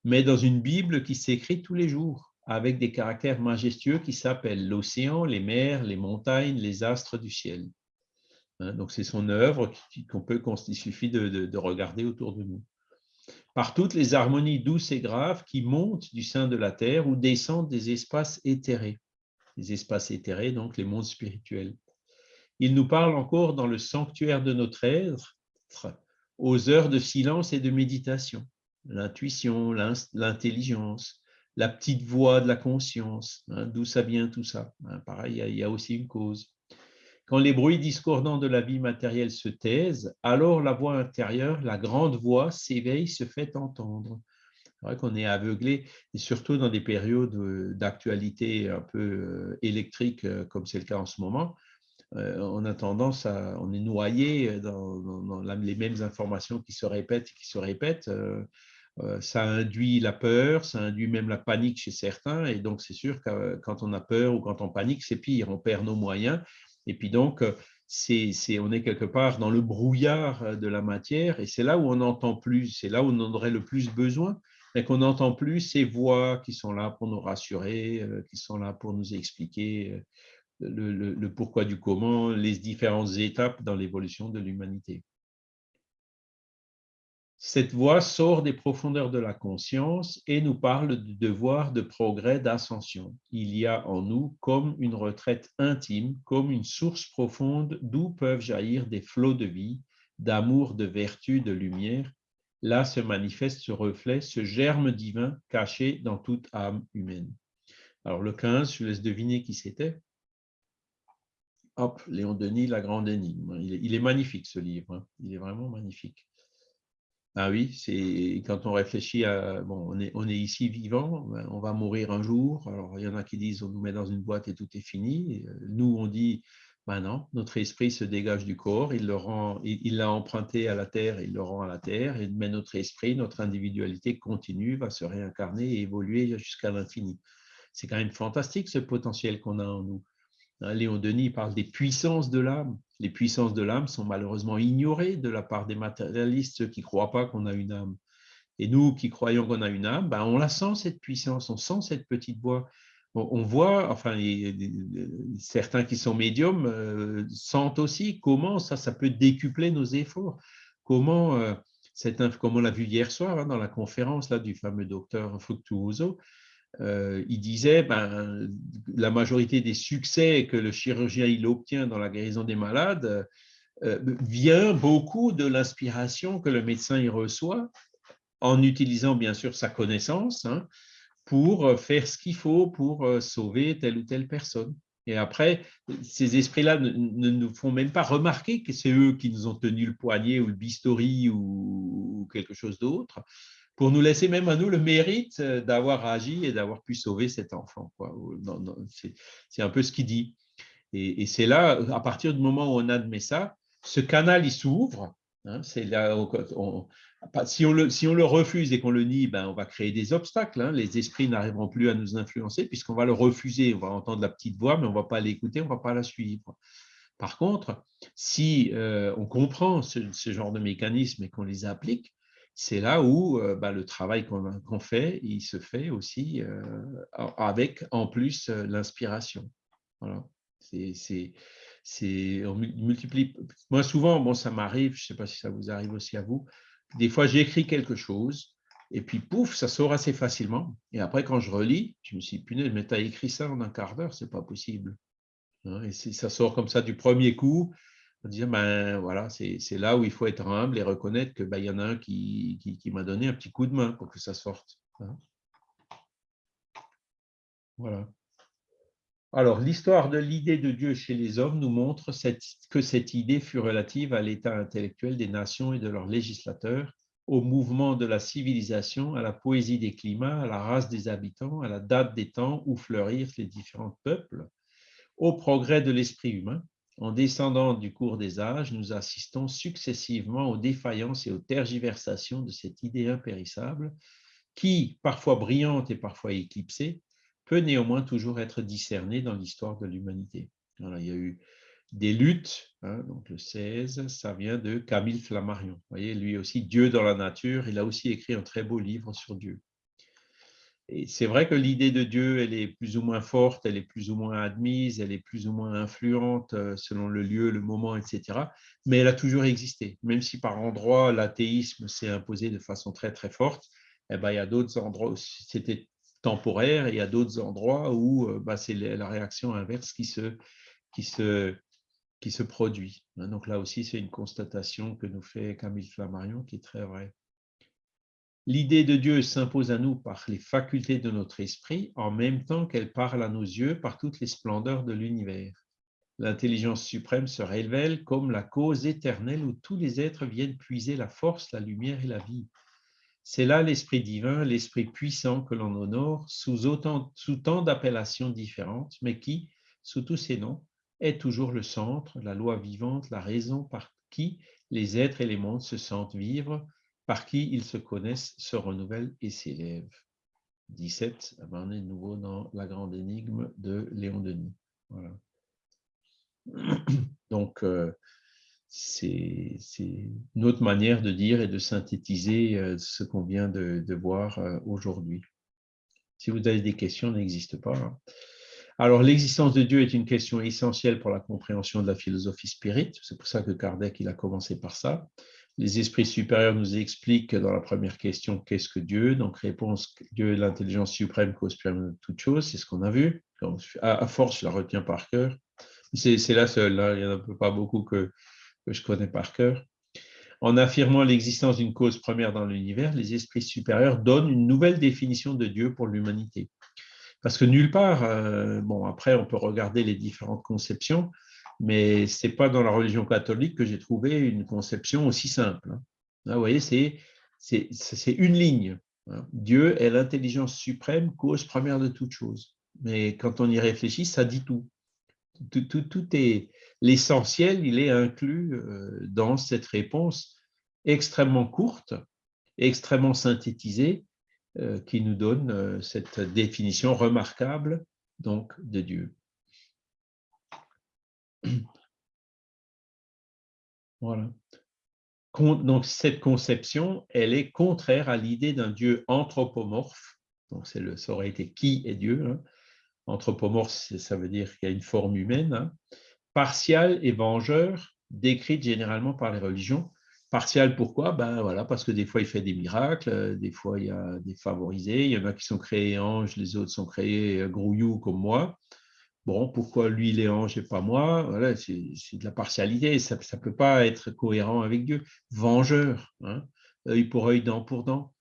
mais dans une Bible qui s'écrit tous les jours avec des caractères majestueux qui s'appellent l'océan, les mers, les montagnes, les astres du ciel. Hein, donc, c'est son œuvre qu'on peut, il suffit de, regarder autour de nous. Par toutes les harmonies douces et graves qui montent du sein de la terre ou descendent des espaces éthérés. Les espaces éthérés, donc les mondes spirituels. Il nous parle encore dans le sanctuaire de notre être, aux heures de silence et de méditation, l'intuition, l'intelligence, la petite voix de la conscience, hein, d'où ça vient tout ça. Hein, pareil, il y, a aussi une cause. Quand les bruits discordants de la vie matérielle se taisent, alors la voix intérieure, la grande voix, s'éveille, se fait entendre. C'est vrai qu'on est aveuglé, et surtout dans des périodes euh, d'actualité un peu euh, électrique, euh, comme c'est le cas en ce moment, on a tendance à, on est noyé dans, les mêmes informations qui se répètent et qui se répètent. Euh, ça induit la peur, ça induit même la panique chez certains. Et donc, c'est sûr que euh, quand on a peur ou quand on panique, c'est pire, on perd nos moyens. Et puis donc, euh, c'est, on est quelque part dans le brouillard de la matière et c'est là où on n'entend plus, c'est là où on en aurait le plus besoin, mais qu'on n'entend plus ces voix qui sont là pour nous rassurer, qui sont là pour nous expliquer le pourquoi du comment, les différentes étapes dans l'évolution de l'humanité. Cette voix sort des profondeurs de la conscience et nous parle du devoir de progrès d'ascension. Il y a en nous comme une retraite intime, comme une source profonde d'où peuvent jaillir des flots de vie, d'amour, de vertu, de lumière. Là se manifeste ce reflet, ce germe divin caché dans toute âme humaine. Alors le 15, je laisse deviner qui c'était. Hop, Léon Denis, La Grande Énigme. Il est, magnifique ce livre, hein. il est vraiment magnifique. Ah oui, c'est quand on réfléchit à bon, on est, on est ici vivant, on va mourir un jour. Alors il y en a qui disent on nous met dans une boîte et tout est fini. Nous on dit ben non, notre esprit se dégage du corps, il le rend, il l'a emprunté à la terre, il le rend à la terre, mais notre esprit, notre individualité continue, va se réincarner et évoluer jusqu'à l'infini. C'est quand même fantastique ce potentiel qu'on a en nous. Hein, Léon Denis parle des puissances de l'âme. Les puissances de l'âme sont malheureusement ignorées de la part des matérialistes, ceux qui ne croient pas qu'on a une âme. Et nous qui croyons qu'on a une âme, ben on la sent cette puissance, on sent cette petite voix. On voit, enfin, certains qui sont médiums euh, sentent aussi comment ça, ça peut décupler nos efforts. Comment, euh, comme on l'a vu hier soir hein, dans la conférence là, du fameux docteur Fructuoso, euh, il disait ben, la majorité des succès que le chirurgien il obtient dans la guérison des malades euh, vient beaucoup de l'inspiration que le médecin y reçoit en utilisant bien sûr sa connaissance hein, pour faire ce qu'il faut pour euh, sauver telle ou telle personne. Et après, ces esprits-là ne, nous font même pas remarquer que c'est eux qui nous ont tenu le poignet ou le bistouri ou, quelque chose d'autre, pour nous laisser même à nous le mérite d'avoir agi et d'avoir pu sauver cet enfant. C'est un peu ce qu'il dit. Et, c'est là, à partir du moment où on admet ça, ce canal, il s'ouvre. Hein, si, on le, refuse et qu'on le nie, ben, on va créer des obstacles. Hein. Les esprits n'arriveront plus à nous influencer puisqu'on va le refuser. On va entendre la petite voix, mais on ne va pas l'écouter, on ne va pas la suivre. Par contre, si euh, on comprend ce, genre de mécanismes et qu'on les applique, c'est là où euh, ben, le travail qu'on fait, il se fait aussi euh, avec en plus l'inspiration. Voilà c'est, on multiplie. Moi, souvent, bon, ça m'arrive, je ne sais pas si ça vous arrive aussi à vous, des fois, j'écris quelque chose, et puis pouf, ça sort assez facilement. Et après, quand je relis, je me suis dit, punaise, mais tu as écrit ça en un quart d'heure, c'est pas possible. Hein, et si ça sort comme ça du premier coup, dit, ben voilà, c'est là où il faut être humble et reconnaître qu'il ben, y en a un qui, qui, m'a donné un petit coup de main pour que ça sorte. Hein. Voilà. Alors, l'histoire de l'idée de Dieu chez les hommes nous montre que cette idée fut relative à l'état intellectuel des nations et de leurs législateurs, au mouvement de la civilisation, à la poésie des climats, à la race des habitants, à la date des temps où fleurirent les différents peuples, au progrès de l'esprit humain. En descendant du cours des âges, nous assistons successivement aux défaillances et aux tergiversations de cette idée impérissable qui, parfois brillante et parfois éclipsée, peut néanmoins toujours être discerné dans l'histoire de l'humanité. il y a eu des luttes, hein, donc le 16, ça vient de Camille Flammarion. Vous voyez, lui aussi, Dieu dans la nature, il a aussi écrit un très beau livre sur Dieu. C'est vrai que l'idée de Dieu, elle est plus ou moins forte, elle est plus ou moins admise, elle est plus ou moins influente euh, selon le lieu, le moment, etc. Mais elle a toujours existé. Même si par endroits, l'athéisme s'est imposé de façon très, très forte, eh ben, il y a d'autres endroits, c'était temporaire, et il y a d'autres endroits où bah, c'est la réaction inverse qui se, qui se, qui se produit. Hein. Donc là aussi, c'est une constatation que nous fait Camille Flammarion qui est très vraie. L'idée de Dieu s'impose à nous par les facultés de notre esprit, en même temps qu'elle parle à nos yeux par toutes les splendeurs de l'univers. L'intelligence suprême se révèle comme la cause éternelle où tous les êtres viennent puiser la force, la lumière et la vie. C'est là l'Esprit divin, l'Esprit puissant que l'on honore sous, tant d'appellations différentes, mais qui, sous tous ces noms, est toujours le centre, la loi vivante, la raison par qui les êtres et les mondes se sentent vivre, par qui ils se connaissent, se renouvellent et s'élèvent. 17, on est de nouveau dans la grande énigme de Léon Denis. Voilà. [CLEARS THROAT] Donc, euh, c'est une autre manière de dire et de synthétiser euh, ce qu'on vient de, voir euh, aujourd'hui. Si vous avez des questions, n'existe pas. Hein. Alors, l'existence de Dieu est une question essentielle pour la compréhension de la philosophie spirit. C'est pour ça que Kardec il a commencé par ça. Les esprits supérieurs nous expliquent dans la première question qu'est-ce que Dieu? Donc, réponse Dieu est l'intelligence suprême, cause de toute chose. C'est ce qu'on a vu. à, force, je la retiens par cœur. C'est la seule. Hein. Il n'y en a pas beaucoup que, que je connais par cœur. En affirmant l'existence d'une cause première dans l'univers, les esprits supérieurs donnent une nouvelle définition de Dieu pour l'humanité. Parce que nulle part, euh, bon, après, on peut regarder les différentes conceptions, mais ce n'est pas dans la religion catholique que j'ai trouvé une conception aussi simple. Hein. Vous voyez, c'est une ligne. Hein. Dieu est l'intelligence suprême, cause première de toute chose. Mais quand on y réfléchit, ça dit tout. Tout, tout, tout est, l'essentiel, il est inclus euh, dans cette réponse extrêmement courte, extrêmement synthétisée, euh, qui nous donne euh, cette définition remarquable donc de Dieu. [CLEARS THROAT] Voilà. Donc cette conception, elle est contraire à l'idée d'un Dieu anthropomorphe. Donc le, ça aurait été qui est Dieu. Hein. Anthropomorphe, ça veut dire qu'il y a une forme humaine. Hein partial et vengeur, décrite généralement par les religions. Partial, pourquoi? Ben Parce que des fois, il fait des miracles, euh, des fois, il y a des favorisés, il y en a qui sont créés anges, les autres sont créés euh, grouillous comme moi. Bon, pourquoi lui, il est ange et pas moi? Voilà, C'est de la partialité, ça ne peut pas être cohérent avec Dieu. Vengeur, hein, œil pour œil, dent pour dent.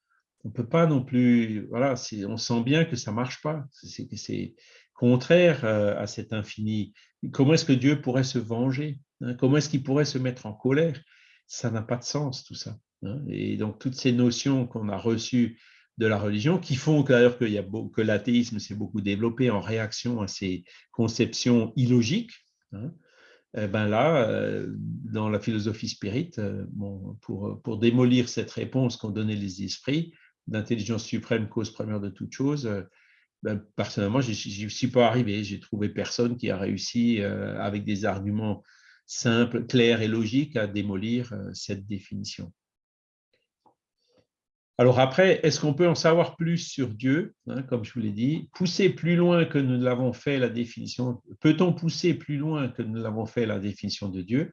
On ne peut pas non plus, voilà, on sent bien que ça ne marche pas, c'est contraire euh, à cet infini. Comment est-ce que Dieu pourrait se venger hein? Comment est-ce qu'il pourrait se mettre en colère? Ça n'a pas de sens tout ça. Hein. Et donc toutes ces notions qu'on a reçues de la religion, qui font d'ailleurs que, que l'athéisme s'est beaucoup développé en réaction à ces conceptions illogiques, hein, eh ben là, euh, dans la philosophie spirit, euh, pour, pour, démolir cette réponse qu'ont donnée les esprits, d'intelligence suprême, cause première de toute chose, euh, ben, personnellement, je n'y suis pas arrivé. J'ai trouvé personne qui a réussi, avec des arguments simples, clairs et logiques, à démolir cette définition. Alors après, est-ce qu'on peut en savoir plus sur Dieu hein, Comme je vous l'ai dit, pousser plus loin que nous l'avons fait la définition. Peut-on pousser plus loin que nous l'avons fait la définition de Dieu?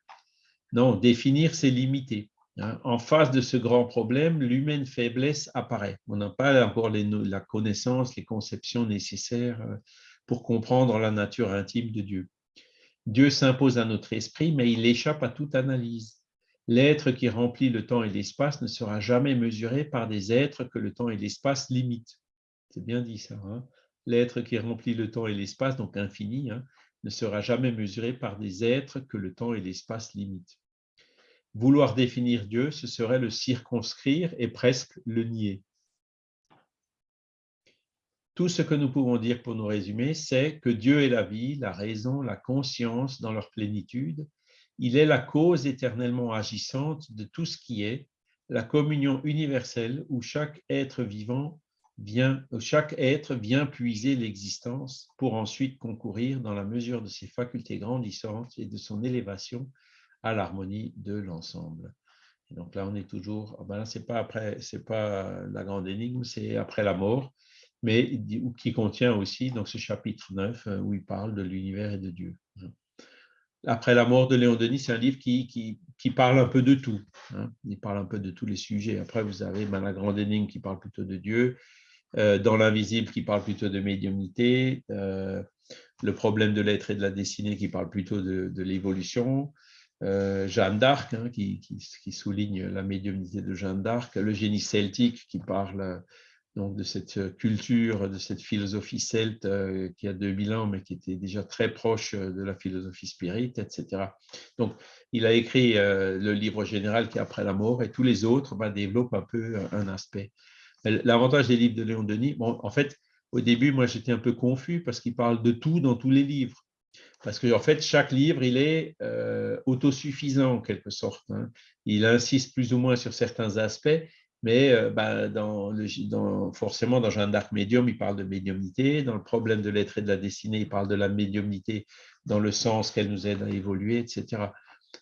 Non, définir, c'est limiter. Hein. En face de ce grand problème, l'humaine faiblesse apparaît. On n'a pas encore la connaissance, les conceptions nécessaires euh, pour comprendre la nature intime de Dieu. Dieu s'impose à notre esprit, mais il échappe à toute analyse. L'être qui remplit le temps et l'espace ne sera jamais mesuré par des êtres que le temps et l'espace limitent. C'est bien dit ça. Hein. L'être qui remplit le temps et l'espace, donc infini, hein, ne sera jamais mesuré par des êtres que le temps et l'espace limitent. Vouloir définir Dieu, ce serait le circonscrire et presque le nier. Tout ce que nous pouvons dire pour nous résumer, c'est que Dieu est la vie, la raison, la conscience dans leur plénitude, il est la cause éternellement agissante de tout ce qui est, la communion universelle où chaque être vivant vient, chaque être vient puiser l'existence pour ensuite concourir dans la mesure de ses facultés grandissantes et de son élévation à l'harmonie de l'ensemble. Donc là, on est toujours, ah ben c'est pas après, c'est pas la grande énigme, c'est après la mort, mais qui contient aussi ce chapitre 9 euh, où il parle de l'univers et de Dieu. Après la mort de Léon Denis, c'est un livre qui, qui, parle un peu de tout. Hein. Il parle un peu de tous les sujets. Après, vous avez ben, La Grande Énigme qui parle plutôt de Dieu, euh, Dans l'Invisible qui parle plutôt de médiumnité, euh, Le problème de l'être et de la destinée qui parle plutôt de, l'évolution, euh, Jeanne d'Arc hein, qui, qui, souligne la médiumnité de Jeanne d'Arc, Le génie celtique qui parle donc de cette euh, culture, de cette philosophie celte euh, qui a 2000 ans, mais qui était déjà très proche euh, de la philosophie spirit, etc. Donc, il a écrit le livre général qui est Après la mort, et tous les autres bah, développent un peu un aspect. L'avantage des livres de Léon Denis, bon, en fait, au début, moi, j'étais un peu confus parce qu'il parle de tout dans tous les livres. Parce qu'en en fait, chaque livre, il est autosuffisant en quelque sorte. Hein. Il insiste plus ou moins sur certains aspects, mais euh, bah, dans dans, forcément, dans Jeanne d'Arc médium, il parle de médiumnité. Dans le problème de l'être et de la destinée, il parle de la médiumnité dans le sens qu'elle nous aide à évoluer, etc.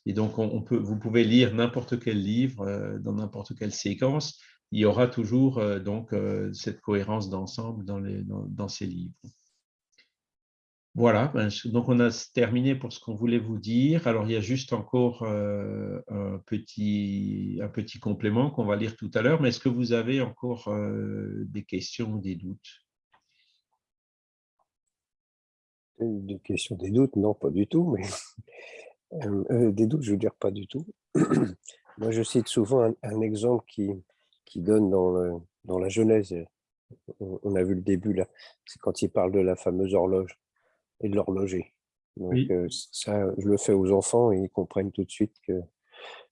Et donc, on, peut, vous pouvez lire n'importe quel livre, euh, dans n'importe quelle séquence, il y aura toujours euh, donc cette cohérence d'ensemble dans ces livres. Voilà, ben, donc on a terminé pour ce qu'on voulait vous dire. Alors, il y a juste encore euh, un, petit, un petit complément qu'on va lire tout à l'heure, mais est-ce que vous avez encore euh, des questions ou des doutes? Des questions, des doutes? Non, pas du tout, mais [LAUGHS] euh, des doutes, je veux dire pas du tout. [CLEARS THROAT] Moi, je cite souvent un, exemple qui, qui donne dans, dans la Genèse, on a vu le début là, c'est quand il parle de la fameuse horloge et de l'horloger. Donc euh, ça, je le fais aux enfants et ils comprennent tout de suite que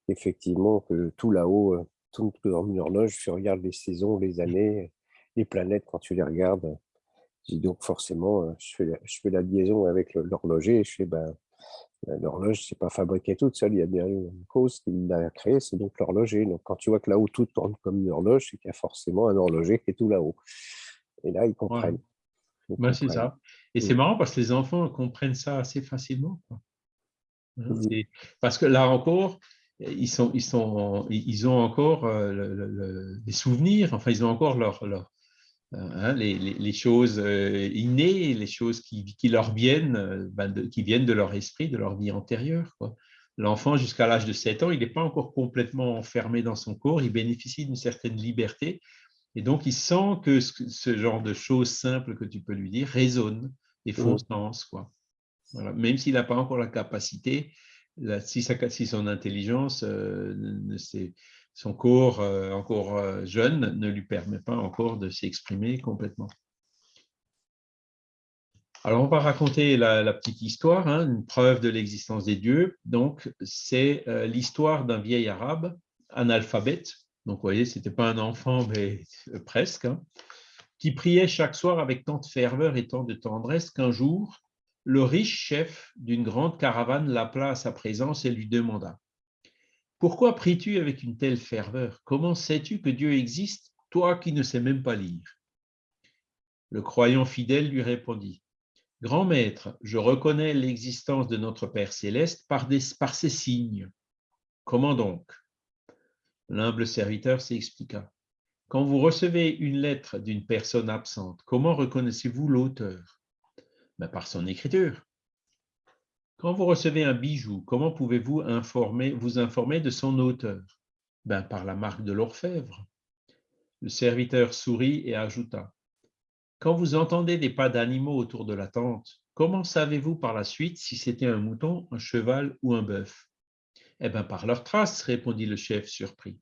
effectivement que tout là-haut, euh, tout dans une horloge, tu regardes les saisons, les années, les planètes quand tu les regardes. donc forcément, je fais, la, je fais la liaison avec l'horloger et je fais ben, l'horloge, c'est pas fabriqué toute seule, il y a bien une cause qui l'a créé, c'est donc l'horloger. Donc quand tu vois que là-haut tout tourne comme une horloge, c'est qu'il y a forcément un horloger qui est tout là-haut. Et là, ils comprennent. Ben, c'est ça. Et c'est marrant parce que les enfants comprennent ça assez facilement. Hein, parce que là encore, ils, sont, ils, sont, ils ont encore euh, des souvenirs, enfin, ils ont encore leur, leur hein, les, les, choses euh, innées, les choses qui, qui leur viennent, euh, ben, qui viennent de leur esprit, de leur vie antérieure. L'enfant, jusqu'à l'âge de 7 ans, il n'est pas encore complètement enfermé dans son corps, il bénéficie d'une certaine liberté. Et donc, il sent que ce, genre de choses simples que tu peux lui dire résonnent et font sens. Quoi. Voilà. Même s'il n'a pas encore la capacité, si, sa, si son intelligence euh, ne son corps encore jeune ne lui permet pas encore de s'exprimer complètement. Alors, on va raconter la, petite histoire, hein, une preuve de l'existence des dieux. Donc, c'est l'histoire d'un vieil arabe analphabète. Donc, vous voyez, ce n'était pas un enfant, mais presque, hein, qui priait chaque soir avec tant de ferveur et tant de tendresse qu'un jour, le riche chef d'une grande caravane l'appela à sa présence et lui demanda « Pourquoi pries-tu avec une telle ferveur? Comment sais-tu que Dieu existe, toi qui ne sais même pas lire ?» Le croyant fidèle lui répondit « Grand maître, je reconnais l'existence de notre Père céleste par, ses signes. Comment donc ?» L'humble serviteur s'expliqua. Quand vous recevez une lettre d'une personne absente, comment reconnaissez-vous l'auteur? Ben, Par son écriture. Quand vous recevez un bijou, comment pouvez-vous vous informer de son auteur? Ben, Par la marque de l'orfèvre. Le serviteur sourit et ajouta Quand vous entendez des pas d'animaux autour de la tente, comment savez-vous par la suite si c'était un mouton, un cheval ou un bœuf Eh bien, par leurs traces, répondit le chef surpris.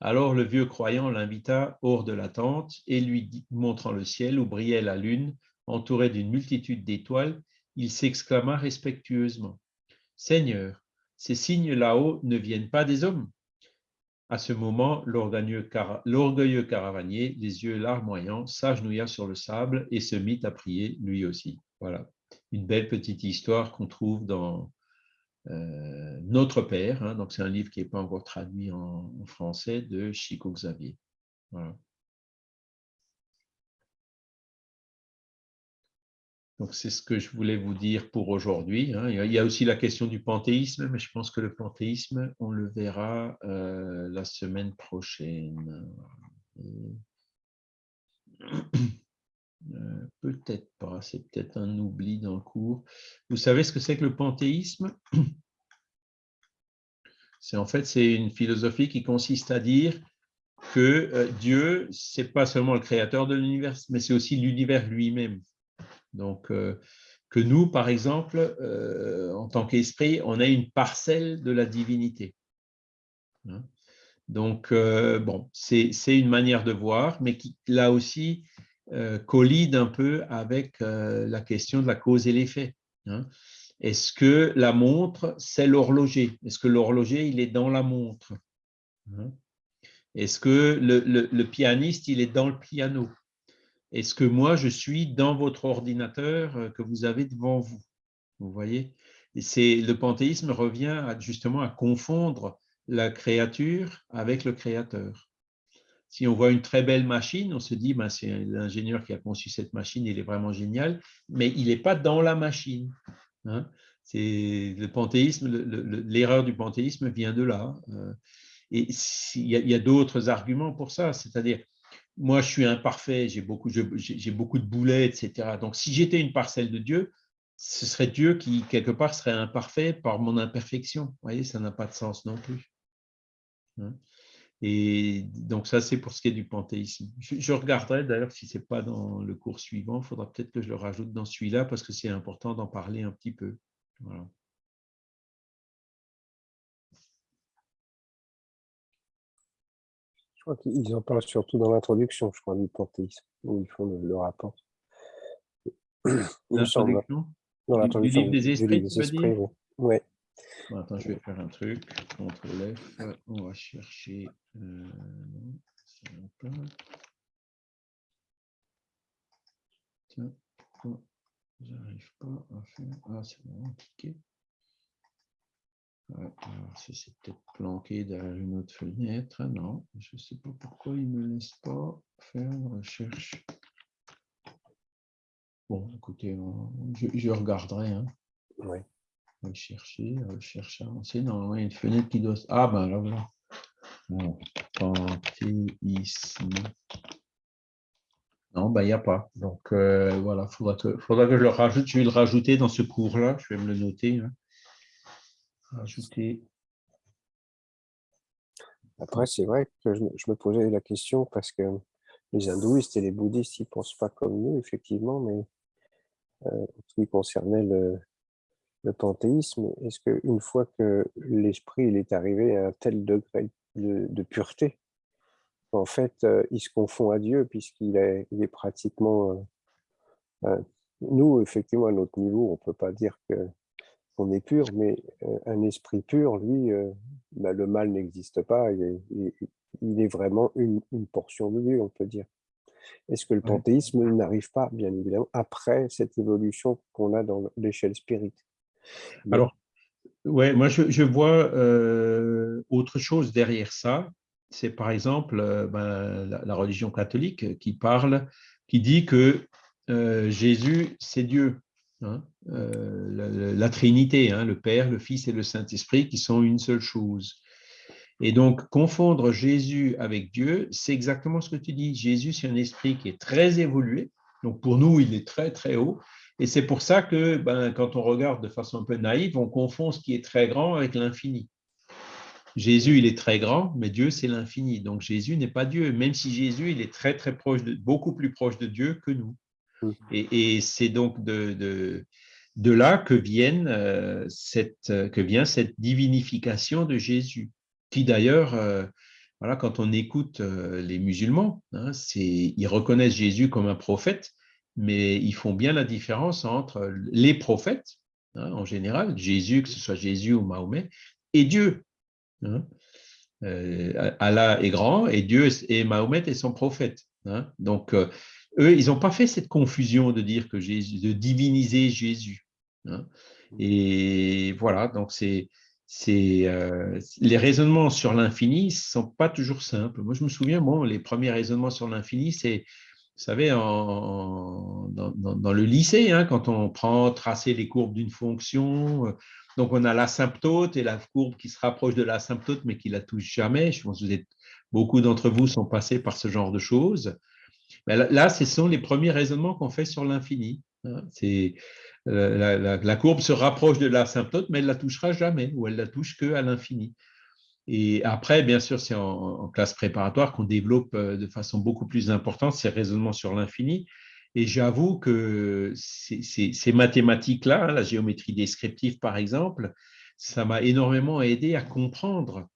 Alors le vieux croyant l'invita hors de la tente et lui montrant le ciel où brillait la lune, entourée d'une multitude d'étoiles, il s'exclama respectueusement « Seigneur, ces signes là-haut ne viennent pas des hommes ?» À ce moment, l'orgueilleux caravanier, les yeux larmoyants, s'agenouilla sur le sable et se mit à prier lui aussi. Voilà, une belle petite histoire qu'on trouve dans euh, Notre Père, hein, donc c'est un livre qui n'est pas encore traduit en, français, de Chico Xavier. Donc c'est ce que je voulais vous dire pour aujourd'hui. Hein. Il y a aussi la question du panthéisme, mais je pense que le panthéisme, on le verra euh, la semaine prochaine. [CLEARS THROAT] Euh, peut-être pas, c'est peut-être un oubli dans le cours. Vous savez ce que c'est que le panthéisme? C'est en fait c'est une philosophie qui consiste à dire que euh, Dieu, c'est pas seulement le créateur de l'univers, mais c'est aussi l'univers lui-même. Donc, euh, que nous, par exemple, en tant qu'esprit, on a une parcelle de la divinité. Hein? Donc, bon, c'est une manière de voir, mais qui, là aussi, euh, collide un peu avec euh, la question de la cause et l'effet. Hein. Est-ce que la montre, c'est l'horloger? Est-ce que l'horloger, il est dans la montre? Hein? Est-ce que le, pianiste, il est dans le piano? Est-ce que moi, je suis dans votre ordinateur euh, que vous avez devant vous? Vous voyez? Le panthéisme revient justement à confondre la créature avec le créateur. Si on voit une très belle machine, on se dit, ben, c'est l'ingénieur qui a conçu cette machine, il est vraiment génial, mais il n'est pas dans la machine. Hein. C'est le panthéisme, l'erreur du panthéisme vient de là. Euh. et il y a, d'autres arguments pour ça, c'est-à-dire, moi je suis imparfait, j'ai beaucoup, beaucoup de boulets, etc. Donc si j'étais une parcelle de Dieu, ce serait Dieu qui, quelque part, serait imparfait par mon imperfection. Vous voyez, ça n'a pas de sens non plus. Et donc ça, c'est pour ce qui est du panthéisme. Je, regarderai d'ailleurs si ce n'est pas dans le cours suivant, il faudra peut-être que je le rajoute dans celui-là parce que c'est important d'en parler un petit peu. Voilà. Je crois qu'ils en parlent surtout dans l'introduction, je crois, du panthéisme, où ils font le, rapport. L'introduction Dans l'introduction du, livre des esprits, tu veux dire Oui attends, je vais faire un truc. CTRL F, on va chercher. Euh, non, pas. Tiens, j'arrive pas à faire. Ah, c'est bon, cliquer. alors, c'est peut-être planqué derrière une autre fenêtre. Non, je ne sais pas pourquoi il ne me laisse pas faire une recherche. Bon, écoutez, je, je regarderai. Hein. Oui chercher, chercher, avancer. Normalement, il y a une fenêtre qui doit... Ah ben là, voilà. Bon, panthéisme. Non, ben il n'y a pas. Donc euh, voilà, il faudra que, faudra que je le rajoute. Je vais le rajouter dans ce cours-là. Je vais me le noter. Hein. Rajouter. Après, c'est vrai que je, me posais la question parce que les hindouistes et les bouddhistes, ils ne pensent pas comme nous, effectivement, mais euh, ce qui concernait le, le panthéisme, est-ce qu'une fois que l'esprit est arrivé à un tel degré de, pureté. En fait, euh, il se confond à Dieu puisqu'il est, il est pratiquement... Euh, nous, effectivement, à notre niveau, on ne peut pas dire qu'on est pur, mais un esprit pur, lui, bah, le mal n'existe pas. Il est, il est, vraiment une, une portion de Dieu, on peut dire. Est-ce que le panthéisme n'arrive pas, bien évidemment, après cette évolution qu'on a dans l'échelle spirit? Alors, ouais, moi je, vois euh, autre chose derrière ça. C'est par exemple euh, ben, la, religion catholique qui parle, qui dit que euh, Jésus, c'est Dieu. Hein, la, Trinité, hein, le Père, le Fils et le Saint-Esprit qui sont une seule chose. Et donc, confondre Jésus avec Dieu, c'est exactement ce que tu dis. Jésus, c'est un esprit qui est très évolué. Donc, pour nous, il est très, très haut. Et c'est pour ça que, ben, quand on regarde de façon un peu naïve, on confond ce qui est très grand avec l'infini. Jésus, il est très grand, mais Dieu, c'est l'infini. Donc, Jésus n'est pas Dieu, même si Jésus, il est très, très proche, de, beaucoup plus proche de Dieu que nous. Et, c'est donc de, de, de, là que, viennent, euh, cette, que vient cette divinification de Jésus qui d'ailleurs, euh, voilà, quand on écoute euh, les musulmans, hein, ils reconnaissent Jésus comme un prophète, mais ils font bien la différence entre les prophètes, hein, en général, Jésus, que ce soit Jésus ou Mahomet, et Dieu. Hein. Euh, Allah est grand et Dieu et Mahomet est son prophète. Donc, eux, ils n'ont pas fait cette confusion de dire que Jésus, de diviniser Jésus. Et voilà, donc c'est euh, les raisonnements sur l'infini ne sont pas toujours simples. Moi, je me souviens, bon, les premiers raisonnements sur l'infini, c'est, vous savez, dans, le lycée, hein, quand on prend tracer les courbes d'une fonction, euh, donc on a l'asymptote et la courbe qui se rapproche de l'asymptote, mais qui la touche jamais. Je pense que beaucoup d'entre vous sont passés par ce genre de choses. là, ce sont les premiers raisonnements qu'on fait sur l'infini. Hein. Euh, la, courbe se rapproche de l'asymptote, mais elle ne la touchera jamais, ou elle la touche qu'à l'infini. Et après, bien sûr, c'est en, classe préparatoire qu'on développe euh, de façon beaucoup plus importante ces raisonnements sur l'infini. Et j'avoue que ces, mathématiques-là, la géométrie descriptive par exemple, ça m'a énormément aidé à comprendre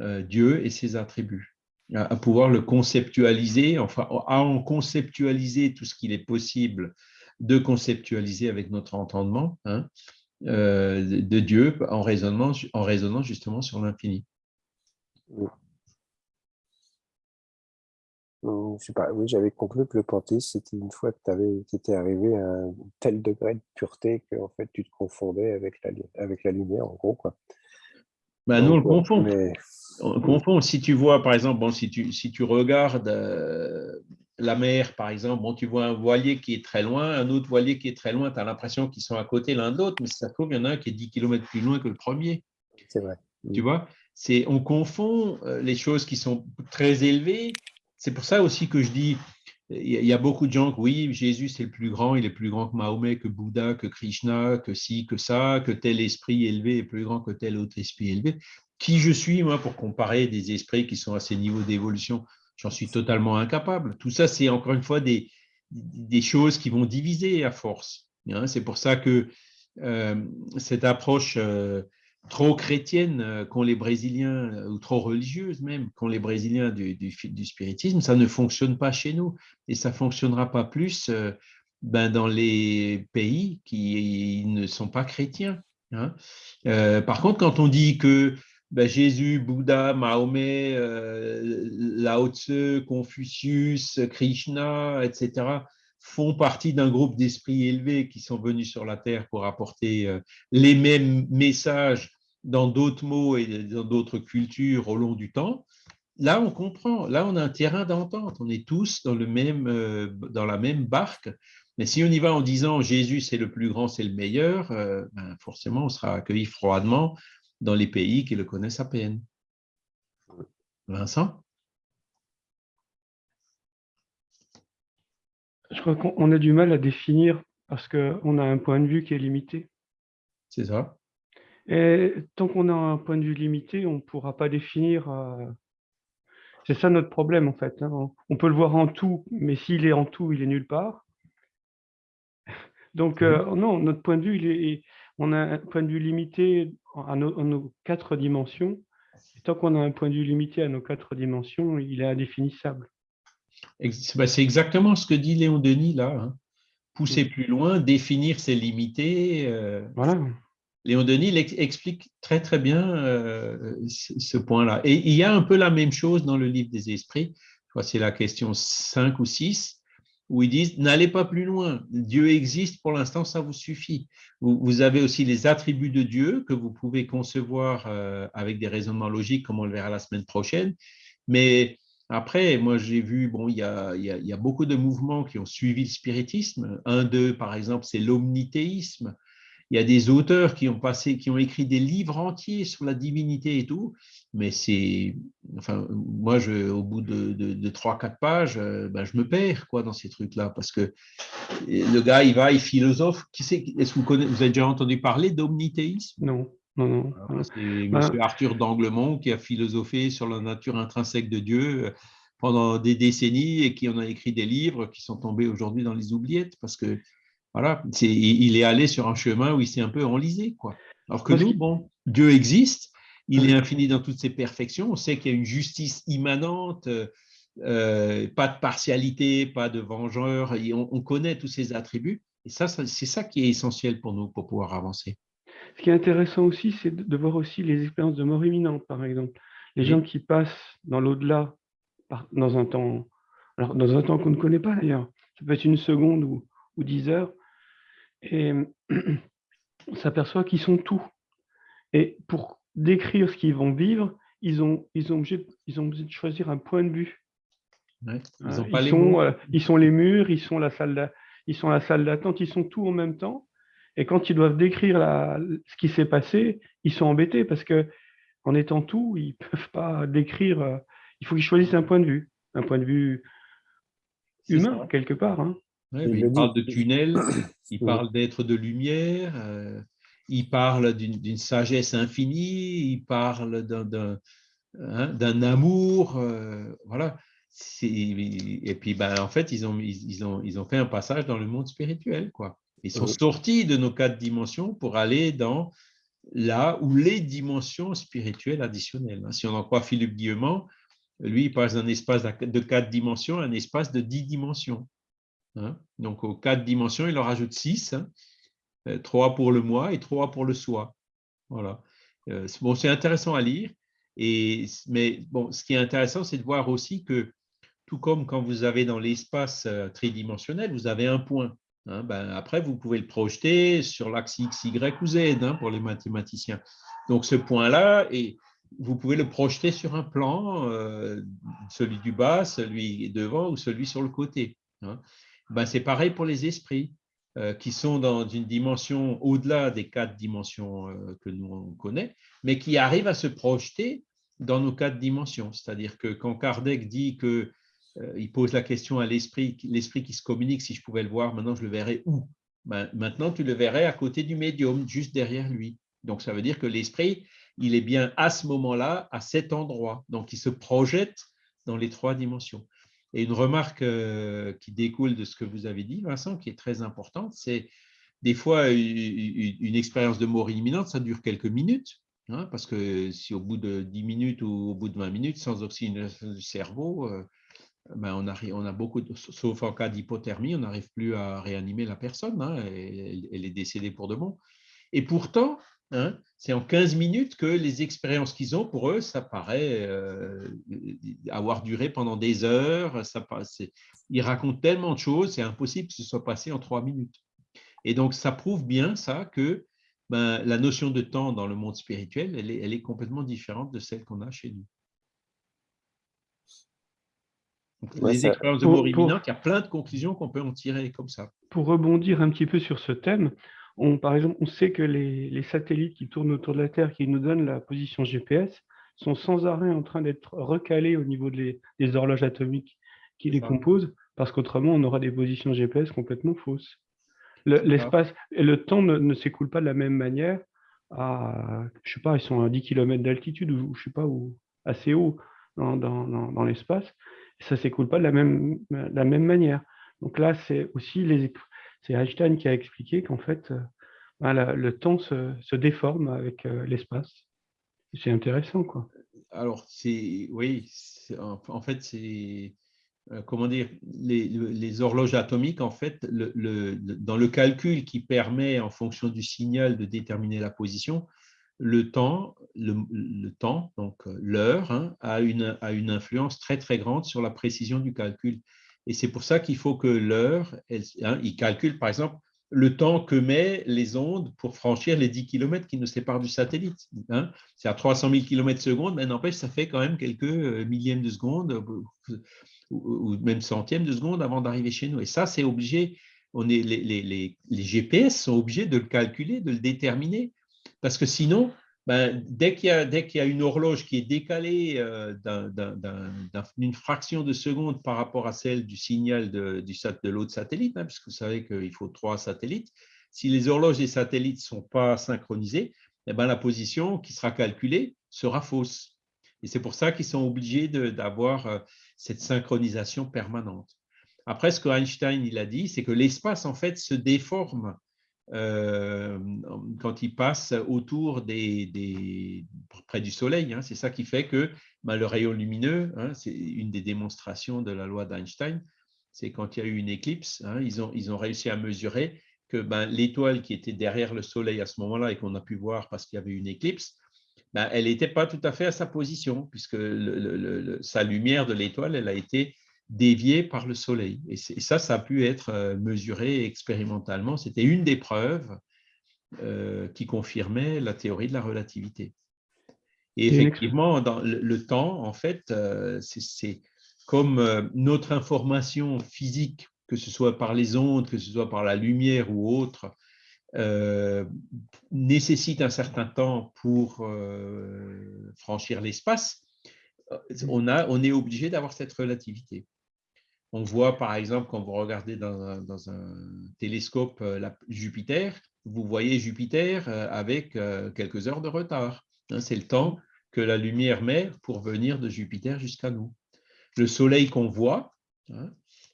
euh, Dieu et ses attributs, à, à, pouvoir le conceptualiser, enfin à en conceptualiser tout ce qu'il est possible de conceptualiser avec notre entendement hein, euh, de Dieu en raisonnant, en raisonnant justement sur l'infini. Je sais pas, oui, j'avais conclu que le panthéisme, c'était une fois que tu étais arrivé à un tel degré de pureté que en fait, tu te confondais avec la, avec la lumière, en gros. Quoi. Ben, nous, on le confond. On confond. Si tu vois, par exemple, bon, si, tu, si tu regardes euh, la mer, par exemple, bon, tu vois un voilier qui est très loin, un autre voilier qui est très loin, tu as l'impression qu'ils sont à côté l'un de l'autre, mais ça se trouve, il y en a un qui est 10 km plus loin que le premier. C'est vrai. Tu vois? On confond euh, les choses qui sont très élevées. C'est pour ça aussi que je dis, il y a beaucoup de gens qui, oui, Jésus c'est le plus grand, il est plus grand que Mahomet, que Bouddha, que Krishna, que ci, que ça, que tel esprit élevé est plus grand que tel autre esprit élevé. Qui je suis, moi, pour comparer des esprits qui sont à ces niveaux d'évolution? J'en suis totalement incapable. Tout ça, c'est encore une fois des, choses qui vont diviser à force. Hein. C'est pour ça que euh, cette approche euh, trop chrétienne euh, qu'ont les Brésiliens, ou trop religieuse même, qu'ont les Brésiliens du, spiritisme, ça ne fonctionne pas chez nous. Et ça ne fonctionnera pas plus ben, dans les pays qui ne sont pas chrétiens. Hein. par contre, quand on dit que ben, Jésus, Bouddha, Mahomet, euh, Lao Tse, Confucius, Krishna, etc., font partie d'un groupe d'esprits élevés qui sont venus sur la Terre pour apporter euh, les mêmes messages dans d'autres mots et dans d'autres cultures au long du temps. Là, on comprend. Là, on a un terrain d'entente. On est tous dans, le même, euh, dans la même barque. Mais si on y va en disant Jésus, c'est le plus grand, c'est le meilleur, ben, forcément, on sera accueilli froidement dans les pays qui le connaissent à peine. Vincent? Je crois qu'on a du mal à définir parce qu'on a un point de vue qui est limité. C'est ça. Et tant qu'on a un point de vue limité, on ne pourra pas définir. Euh, c'est ça notre problème en fait. Hein. On peut le voir en tout, mais s'il est en tout, il est nulle part. Donc euh, non, notre point de vue, il est, on a un point de vue limité à nos, quatre dimensions. tant qu'on a un point de vue limité à nos quatre dimensions, il est indéfinissable. Bah, c'est exactement ce que dit Léon Denis là. Hein. Pousser plus loin, définir ses limités. Euh, voilà. Léon Denis explique très très bien euh, ce point-là. Et il y a un peu la même chose dans le livre des esprits. C'est la question 5 ou 6 où ils disent n'allez pas plus loin. Dieu existe pour l'instant, ça vous suffit. Vous, avez aussi les attributs de Dieu que vous pouvez concevoir euh, avec des raisonnements logiques, comme on le verra la semaine prochaine. Mais après, moi j'ai vu, bon, il y, a, beaucoup de mouvements qui ont suivi le spiritisme. Un d'eux, par exemple, c'est l'omnithéisme il y a des auteurs qui ont passé, qui ont écrit des livres entiers sur la divinité et tout, mais c'est, enfin, moi, au bout de, de, 3-4 pages, euh, ben, je me perds quoi dans ces trucs-là, parce que le gars, il va, il philosophe. Est-ce que vous, vous avez déjà entendu parler d'omnithéisme Non. Non, non. C'est M. Ben Arthur d'Anglemont qui a philosophé sur la nature intrinsèque de Dieu euh, pendant des décennies et qui en a écrit des livres qui sont tombés aujourd'hui dans les oubliettes parce que voilà, il est allé sur un chemin où il s'est un peu enlisé. Quoi. Alors que nous, bon, Dieu existe, il est infini dans toutes ses perfections, on sait qu'il y a une justice immanente, euh, pas de partialité, pas de vengeur, on, connaît tous ces attributs, et ça, c'est ça qui est essentiel pour nous pour pouvoir avancer. Ce qui est intéressant aussi, c'est de voir aussi les expériences de mort imminente, par exemple. Les gens qui passent dans l'au-delà, dans un temps, alors dans un temps qu'on ne connaît pas d'ailleurs, ça peut être une seconde ou, ou dix heures, et [CLEARS THROAT] on s'aperçoit qu'ils sont tout. Et pour décrire ce qu'ils vont vivre, ils ont, ils, ont obligé, ils ont de choisir un point de vue. ils, euh, sont, euh, ils, sont, les murs, ils sont la salle ils sont la salle d'attente, ils sont tout en même temps. Et quand ils doivent décrire la, ce qui s'est passé, ils sont embêtés parce que en étant tout, ils ne [LAUGHS] peuvent pas décrire. Euh, il faut qu'ils choisissent un point de vue, un point de vue humain quelque part. Hein il parle de tunnel, il parle d'être de lumière, euh, il parle d'une sagesse infinie, il parle d'un hein, amour, euh, voilà. Et puis, ben, en fait, ils ont, ils, ont, ils ont fait un passage dans le monde spirituel, quoi. Ils sont sortis de nos quatre dimensions pour aller dans là où les dimensions spirituelles additionnelles. Hein. Si on en croit Philippe Guillemont, lui, il passe d'un espace de quatre dimensions à un espace de dix dimensions. Hein. Donc, aux quatre dimensions, il en rajoute six. Hein. Euh, trois pour le moi et trois pour le soi. Voilà. Euh, bon, c'est intéressant à lire. Et, mais bon, ce qui est intéressant, c'est de voir aussi que, tout comme quand vous avez dans l'espace euh, tridimensionnel, vous avez un point. Hein, ben, après, vous pouvez le projeter sur l'axe X, Y ou Z pour les mathématiciens. Donc, ce point-là, vous pouvez le projeter sur un plan, celui du bas, celui devant ou celui sur le côté. Ben, c'est pareil pour les esprits euh, qui sont dans une dimension au-delà des quatre dimensions euh, que nous on connaît, mais qui arrivent à se projeter dans nos quatre dimensions. C'est-à-dire que quand Kardec dit que euh, il pose la question à l'esprit, l'esprit qui se communique, si je pouvais le voir, maintenant je le verrais où? Ben, Maintenant, tu le verrais à côté du médium, juste derrière lui. Donc, ça veut dire que l'esprit, il est bien à ce moment-là, à cet endroit. Donc, il se projette dans les trois dimensions. Et une remarque euh, qui découle de ce que vous avez dit, Vincent, qui est très importante, c'est des fois une expérience de mort imminente, ça dure quelques minutes, hein, parce que si au bout de 10 minutes ou au bout de 20 minutes, sans oxygénation du cerveau, euh, ben on, a, beaucoup, de, sauf en cas d'hypothermie, on n'arrive plus à réanimer la personne, hein, elle, est décédée pour de bon. Et pourtant, Hein, c'est en 15 minutes que les expériences qu'ils ont, pour eux, ça paraît euh, avoir duré pendant des heures. Ça, ils racontent tellement de choses, c'est impossible que ce soit passé en trois minutes. Et donc, ça prouve bien ça que ben, la notion de temps dans le monde spirituel, elle est complètement différente de celle qu'on a chez nous. Les expériences de mort imminente, il y a plein de conclusions qu'on peut en tirer comme ça. Pour rebondir un petit peu sur ce thème, on, par exemple, on sait que les, satellites qui tournent autour de la Terre, qui nous donnent la position GPS, sont sans arrêt en train d'être recalés au niveau des horloges atomiques qui les composent, parce qu'autrement, on aura des positions GPS complètement fausses. L'espace et le temps ne, s'écoule pas de la même manière à, je sais pas, ils sont à 10 km d'altitude ou je sais pas, ou assez haut dans, l'espace. Ça s'écoule pas de la même, manière. Donc là, c'est aussi c'est Einstein qui a expliqué qu'en fait, euh, ben, le temps se, déforme avec euh, l'espace. C'est intéressant, quoi. alors, oui, en, fait, c'est, euh, comment dire, les, horloges atomiques, en fait, dans le calcul qui permet, en fonction du signal, de déterminer la position, le temps, le, temps donc euh, l'heure, hein, a, une, influence très, très grande sur la précision du calcul. Et c'est pour ça qu'il faut que l'heure, hein, il calcule, par exemple, le temps que met les ondes pour franchir les 10 km qui nous séparent du satellite. Hein. C'est à 300 000 km secondes, mais n'empêche, ça fait quand même quelques euh, millièmes de seconde ou même centièmes de seconde avant d'arriver chez nous. Et ça, c'est obligé, on est, les, GPS sont obligés de le calculer, de le déterminer, parce que sinon, ben, dès qu'il y, a une horloge qui est décalée euh, d'une fraction de seconde par rapport à celle du signal de l'autre satellite, hein, puisque vous savez qu'il faut trois satellites, si les horloges des satellites ne sont pas synchronisées, eh ben, la position qui sera calculée sera fausse. Et c'est pour ça qu'ils sont obligés d'avoir euh, cette synchronisation permanente. Après, ce que Einstein il a dit, c'est que l'espace en fait se déforme euh, quand il passe autour des, près du Soleil. Hein. C'est ça qui fait que ben, le rayon lumineux, hein, c'est une des démonstrations de la loi d'Einstein, c'est quand il y a eu une éclipse, hein, ils, ont, ils ont réussi à mesurer que ben, l'étoile qui était derrière le Soleil à ce moment-là et qu'on a pu voir parce qu'il y avait une éclipse, ben, elle n'était pas tout à fait à sa position, puisque sa lumière de l'étoile, elle a été dévié par le Soleil. Et, ça, ça a pu être euh, mesuré expérimentalement. C'était une des preuves euh, qui confirmait la théorie de la relativité. Et effectivement, dans le, temps, en fait, euh, c'est comme notre information physique, que ce soit par les ondes, que ce soit par la lumière ou autre, nécessite un certain temps pour franchir l'espace, on, a, on est obligé d'avoir cette relativité. On voit par exemple, quand vous regardez dans un, télescope euh, Jupiter, vous voyez Jupiter euh, avec euh, quelques heures de retard. Hein, c'est le temps que la lumière met pour venir de Jupiter jusqu'à nous. Le Soleil qu'on voit, hein,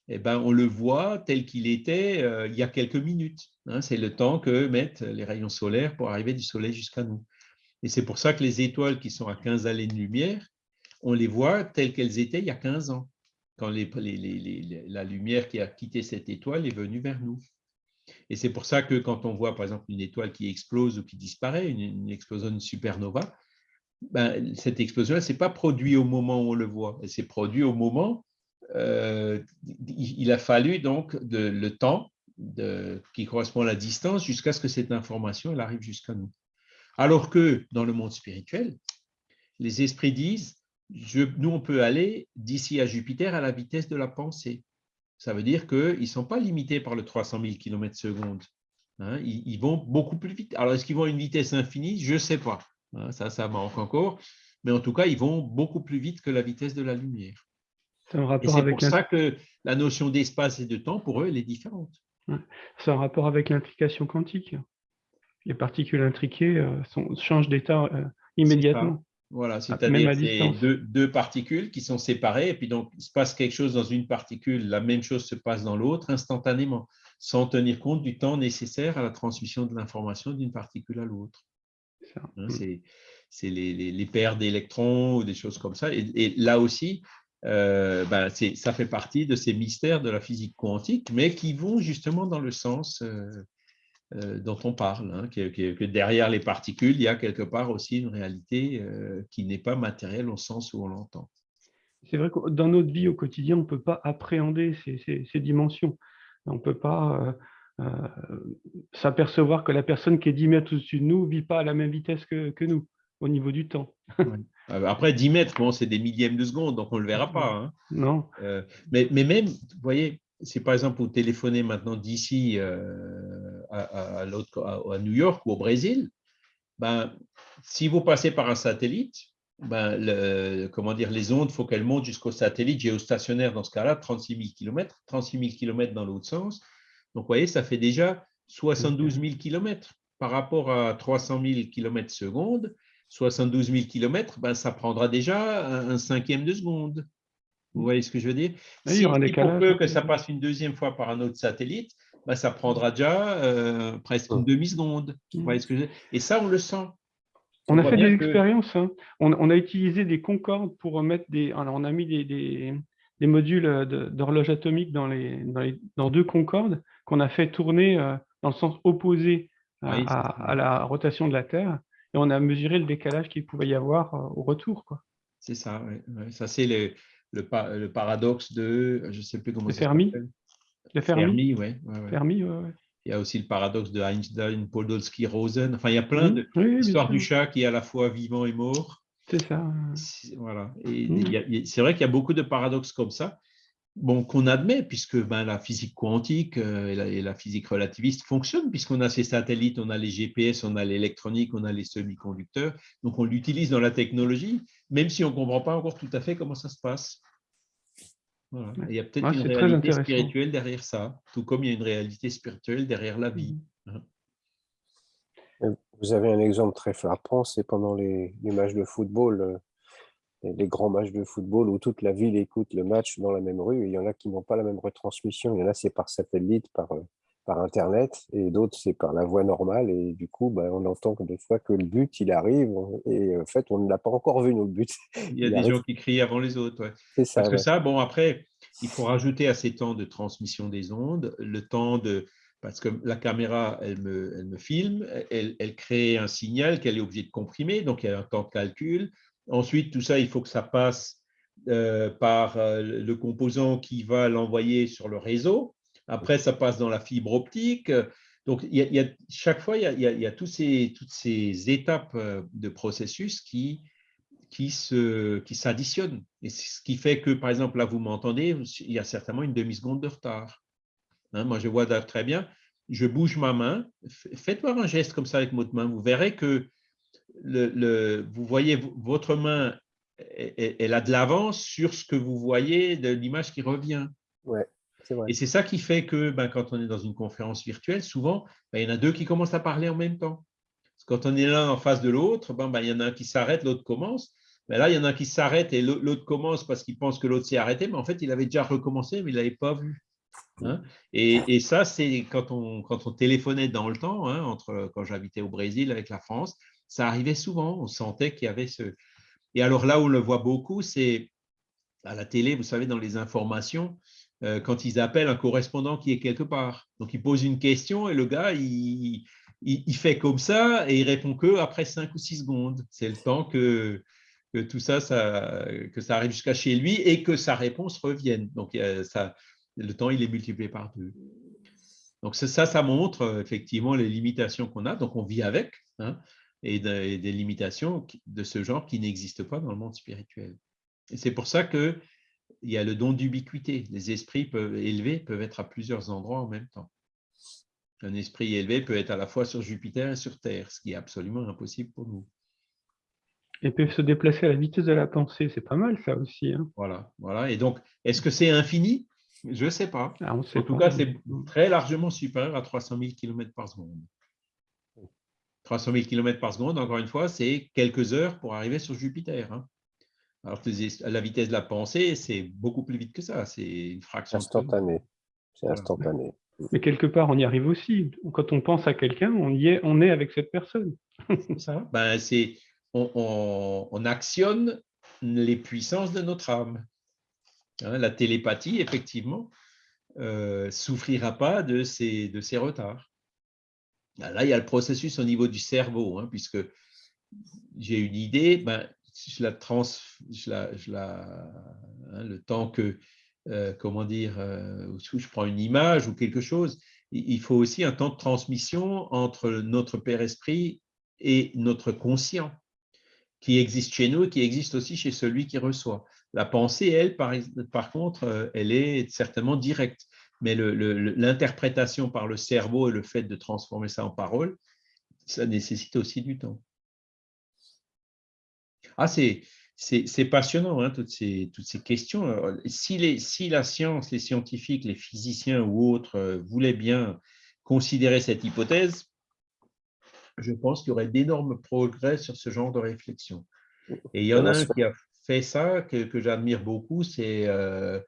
eh ben, on le voit tel qu'il était il y a quelques minutes. Hein. c'est le temps que mettent les rayons solaires pour arriver du Soleil jusqu'à nous. Et c'est pour ça que les étoiles qui sont à 15 années-lumière, on les voit telles qu'elles étaient il y a 15 ans quand la lumière qui a quitté cette étoile est venue vers nous. Et c'est pour ça que quand on voit, par exemple, une étoile qui explose ou qui disparaît, une, explosion de supernova, ben, cette explosion ne s'est pas produite au moment où on le voit, elle s'est produite au moment, euh, il a fallu donc le temps qui correspond à la distance jusqu'à ce que cette information elle arrive jusqu'à nous. Alors que dans le monde spirituel, les esprits disent, nous, on peut aller d'ici à Jupiter à la vitesse de la pensée. Ça veut dire qu'ils ne sont pas limités par le 300 000 km secondes. Hein. ils, vont beaucoup plus vite. Alors, est-ce qu'ils vont à une vitesse infinie? Je ne sais pas. Hein. ça, ça manque encore. Mais en tout cas, ils vont beaucoup plus vite que la vitesse de la lumière. C'est pour ça que la notion d'espace et de temps, pour eux, elle est différente. C'est un rapport avec l'intrication quantique. Les particules intriquées euh, changent d'état euh, immédiatement. Voilà, c'est-à-dire deux, deux, particules qui sont séparées, et puis donc il se passe quelque chose dans une particule, la même chose se passe dans l'autre instantanément, sans tenir compte du temps nécessaire à la transmission de l'information d'une particule à l'autre. Hein, mm. C'est les, les, paires d'électrons ou des choses comme ça. Et, là aussi, euh, ben, ça fait partie de ces mystères de la physique quantique, mais qui vont justement dans le sens euh, dont on parle, hein, que, derrière les particules, il y a quelque part aussi une réalité euh, qui n'est pas matérielle au sens où on l'entend. C'est vrai que dans notre vie au quotidien, on ne peut pas appréhender ces, dimensions. On ne peut pas euh, s'apercevoir que la personne qui est 10 mètres au-dessus de nous ne vit pas à la même vitesse que, nous, au niveau du temps. [LAUGHS] Après, 10 mètres, bon, c'est des millièmes de seconde, donc on ne le verra pas. Hein. Non. mais, mais, même, vous voyez, si par exemple vous téléphonez maintenant d'ici euh, à, New York ou au Brésil, ben, si vous passez par un satellite, ben, comment dire, les ondes, il faut qu'elles montent jusqu'au satellite géostationnaire dans ce cas-là, 36 000 km, 36 000 km dans l'autre sens. Donc, vous voyez, ça fait déjà 72 000 km par rapport à 300 000 km seconde. 72 000 km, ça prendra déjà un cinquième de seconde. Vous voyez ce que je veux dire? Si il peu que ça passe une deuxième fois par un autre satellite, bah, ça prendra déjà euh, presque une demi-seconde. Vous voyez ce que je veux dire? Et ça, on le sent. On a fait des expériences. Hein. On, a utilisé des concordes pour mettre des. on a mis des, modules d'horloge atomique dans, les, dans, deux concordes qu'on a fait tourner dans le sens opposé à, la rotation de la Terre. Et on a mesuré le décalage qu'il pouvait y avoir au retour. C'est ça, ça c'est le, le, paradoxe de, je ne sais plus comment ça s'appelle. Le Fermi? oui. Fermi, Il y a aussi le paradoxe de Einstein, Podolsky, Rosen. Enfin, il y a plein d'histoires du chat qui est à la fois vivant et mort. C'est ça. Voilà. Et c'est vrai qu'il y a beaucoup de paradoxes comme ça bon, qu'on admet, puisque ben, la physique quantique euh, et, la, physique relativiste fonctionnent, puisqu'on a ces satellites, on a les GPS, on a l'électronique, on a les semi-conducteurs, donc on l'utilise dans la technologie, même si on ne comprend pas encore tout à fait comment ça se passe. Il y a peut-être une réalité spirituelle derrière ça, tout comme il y a une réalité spirituelle derrière la vie. Mmh. Hein. Vous avez un exemple très frappant, c'est pendant les, les matchs de football, euh, les grands matchs de football où toute la ville écoute le match dans la même rue. il y en a qui n'ont pas la même retransmission. Il y en a, c'est par satellite, par, euh, par Internet, et d'autres, c'est par la voie normale. Et du coup, ben, on entend que des fois que le but, il arrive, et en fait, on ne l'a pas encore vu, nous, le but. Il y [LAUGHS] a des gens qui crient avant les autres. C'est ça. Parce que ça, bon, après, il faut rajouter à ces temps de transmission des ondes le temps de parce que la caméra, elle me, elle me filme, elle, elle, crée un signal qu'elle est obligée de comprimer, donc il y a un temps de calcul. Ensuite, tout ça, il faut que ça passe euh, par euh, le composant qui va l'envoyer sur le réseau. Après, ça passe dans la fibre optique. Donc, chaque fois, il y a, toutes ces étapes euh, de processus qui, s'additionnent. Et ce qui fait que, par exemple, là, vous m'entendez, il y a certainement une demi-seconde de retard. Hein, moi, je vois très bien. Je bouge ma main. Faites-moi un geste comme ça avec votre main. Vous verrez que le, vous voyez votre main, elle, a de l'avance sur ce que vous voyez de l'image qui revient. Ouais, Et c'est ça qui fait que ben, quand on est dans une conférence virtuelle, souvent, ben, il y en a deux qui commencent à parler en même temps. quand on est l'un en face de l'autre, ben, ben, il y en a un qui s'arrête, l'autre commence. Mais là, il y en a un qui s'arrête et l'autre commence parce qu'il pense que l'autre s'est arrêté, mais en fait, il avait déjà recommencé, mais il ne l'avait pas vu. Hein. et, ça, c'est quand on, quand on téléphonait dans le temps, hein, entre, quand j'habitais au Brésil avec la France, ça arrivait souvent, on sentait qu'il y avait ce... Et alors là où on le voit beaucoup, c'est à la télé, vous savez, dans les informations, euh, quand ils appellent un correspondant qui est quelque part. Donc, ils posent une question et le gars, il, il, fait comme ça et il répond que après 5 ou 6 secondes. C'est le temps que, que tout ça, ça, que ça arrive jusqu'à chez lui et que sa réponse revienne. Donc, ça, le temps, il est multiplié par deux. Donc, ça, ça montre euh, effectivement les limitations qu'on a. Donc, on vit avec. Hein et, des limitations de ce genre qui n'existent pas dans le monde spirituel. Et c'est pour ça qu'il y a le don d'ubiquité. Les esprits peuvent, élevés peuvent être à plusieurs endroits en même temps. Un esprit élevé peut être à la fois sur Jupiter et sur Terre, ce qui est absolument impossible pour nous. Et peuvent se déplacer à la vitesse de la pensée, c'est pas mal ça aussi. Hein. Voilà, voilà. Et donc, est-ce que c'est infini? Je ne sais pas. Ah, en tout cas, c'est très largement supérieur à 300 000 km par seconde. 300 000 km par seconde, encore une fois, c'est quelques heures pour arriver sur Jupiter. Hein. Alors que la vitesse de la pensée, c'est beaucoup plus vite que ça. C'est une fraction. Instantané. C'est instantané. Mais quelque part, on y arrive aussi. Quand on pense à quelqu'un, on y est, on est avec cette personne. ça. Ben, c'est, on, actionne les puissances de notre âme. Hein, la télépathie, effectivement, euh, souffrira pas de ces, de ces retards. Ben là, il y a le processus au niveau du cerveau, hein, puisque j'ai une idée, ben, je la trans, je hein, le temps que, euh, comment dire, euh, je prends une image ou quelque chose, il faut aussi un temps de transmission entre notre Père Esprit et notre conscient, qui existe chez nous et qui existe aussi chez celui qui reçoit. La pensée, elle, par, par contre, euh, elle est certainement directe mais l'interprétation par le cerveau et le fait de transformer ça en parole, ça nécessite aussi du temps. Ah, c'est passionnant, hein, toutes, ces, toutes ces questions. si, les, si la science, les scientifiques, les physiciens ou autres euh, voulaient bien considérer cette hypothèse, je pense qu'il y aurait d'énormes progrès sur ce genre de réflexion. Et il y en a un qui a fait ça, que, que j'admire beaucoup, c'est euh,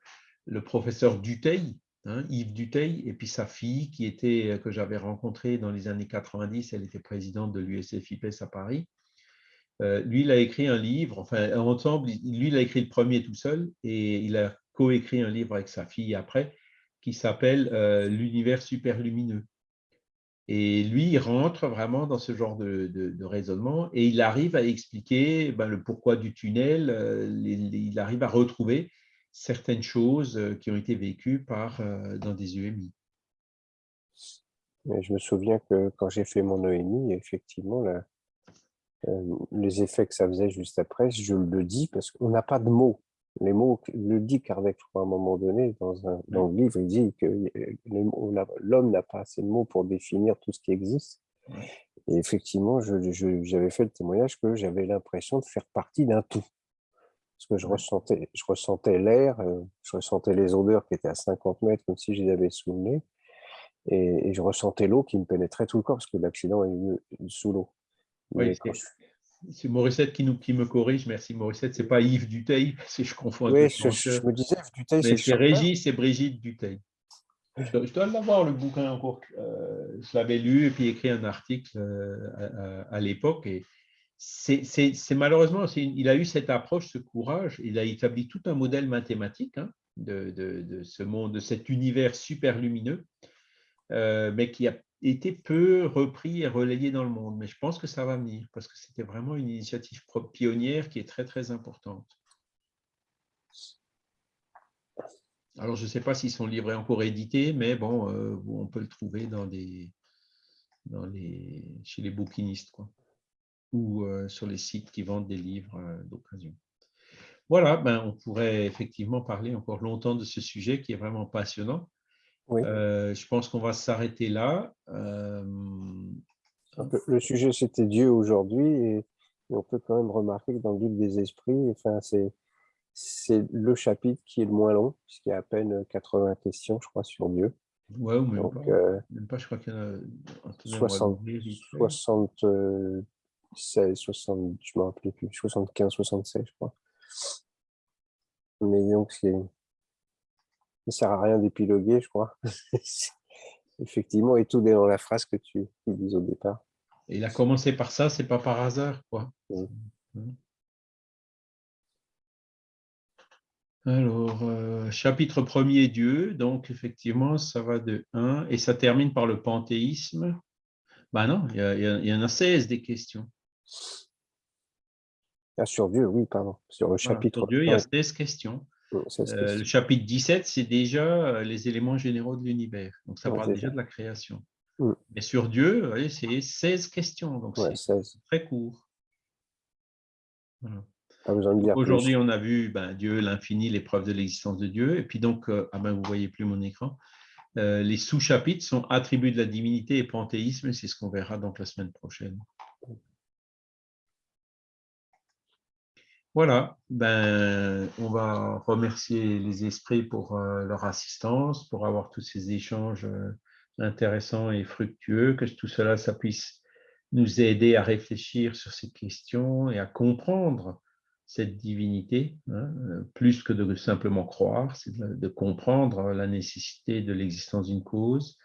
le professeur Duteil, Hein, Yves Duteil, et puis sa fille qui était, euh, que j'avais rencontrée dans les années 90, elle était présidente de l'USFIPES à Paris. Euh, lui, il a écrit un livre, enfin, ensemble, lui, il a écrit le premier tout seul et il a coécrit un livre avec sa fille après qui s'appelle euh, L'univers superlumineux. Et lui, il rentre vraiment dans ce genre de, raisonnement et il arrive à expliquer ben, le pourquoi du tunnel, euh, il arrive à retrouver certaines choses euh, qui ont été vécues par, dans des UMI. je me souviens que quand j'ai fait mon EMI, effectivement, les effets que ça faisait juste après, je le dis parce qu'on n'a pas de mots les mots, le dit Kardec, à un moment donné, dans, un, dans le livre, il dit que l'homme n'a pas assez de mots pour définir tout ce qui existe. Et effectivement, j'avais fait le témoignage que j'avais l'impression de faire partie d'un tout. Parce que je ressentais, je ressentais l'air, euh, je ressentais les odeurs qui étaient à 50 mètres, comme si je les avais sous le nez. Et, je ressentais l'eau qui me pénétrait tout le corps, parce que l'accident est eu sous l'eau. Oui, c'est Morissette qui, nous, qui me corrige. Merci Morissette. C'est pas Yves Duteil, [LAUGHS] si je confonds. Oui, je, je, me disais Yves Duteil. c'est Régis et Brigitte Duteil. Je, dois l'avoir le bouquin encore. Euh, je l'avais lu et puis écrit un article euh, à, l'époque. Et c'est malheureusement, il a eu cette approche, ce courage. Il a établi tout un modèle mathématique hein, de, ce monde, de cet univers super lumineux, euh, mais qui a été peu repris et relayé dans le monde. Mais je pense que ça va venir parce que c'était vraiment une initiative pionnière qui est très, très importante. Alors, je ne sais pas s'ils sont livrés encore édités, mais bon, euh, on peut le trouver chez les bouquinistes ou euh, sur les sites qui vendent des livres euh, d'occasion. Voilà, ben, on pourrait effectivement parler encore longtemps de ce sujet qui est vraiment passionnant. Euh, je pense qu'on va s'arrêter là. Euh, le sujet, c'était Dieu aujourd'hui, et, on peut quand même remarquer que dans le livre des esprits, enfin, c'est le chapitre qui est le moins long, puisqu'il y a à peine 80 questions, je crois, sur Dieu. Ouais, ou même, pas. Euh, même pas. je crois qu'il y en a 60, 76, 60, je ne me rappelle plus, 75, 76, je crois. Mais donc, c'est ne sert à rien d'épiloguer, je crois. [LAUGHS] Effectivement, et tout est dans la phrase que tu, dis au départ. il a commencé par ça, c'est pas par hasard, quoi. Alors, euh, chapitre premier, Dieu. Donc, effectivement, ça va de 1 et ça termine par le panthéisme. Ben non, il y, en a 16 des questions. Ah, sur Dieu, oui, pardon. Sur le chapitre. sur Dieu, il y a 16 questions. Euh, le chapitre 17, c'est déjà euh, les éléments généraux de l'univers. Donc, ça parle déjà de la création. Mm. Mais sur Dieu, c'est 16 questions. Donc, c'est très court. Aujourd'hui, on a vu ben, Dieu, l'infini, l'épreuve de l'existence de Dieu. Et puis donc, euh, ah ben, vous ne voyez plus mon écran. les sous-chapitres sont attributs de la divinité et panthéisme. C'est ce qu'on verra donc la semaine prochaine. Voilà, ben, on va remercier les esprits pour euh, leur assistance, pour avoir tous ces échanges euh, intéressants et fructueux, que tout cela, ça puisse nous aider à réfléchir sur ces questions et à comprendre cette divinité, hein, euh, plus que de simplement croire, c'est de, comprendre la nécessité de l'existence d'une cause,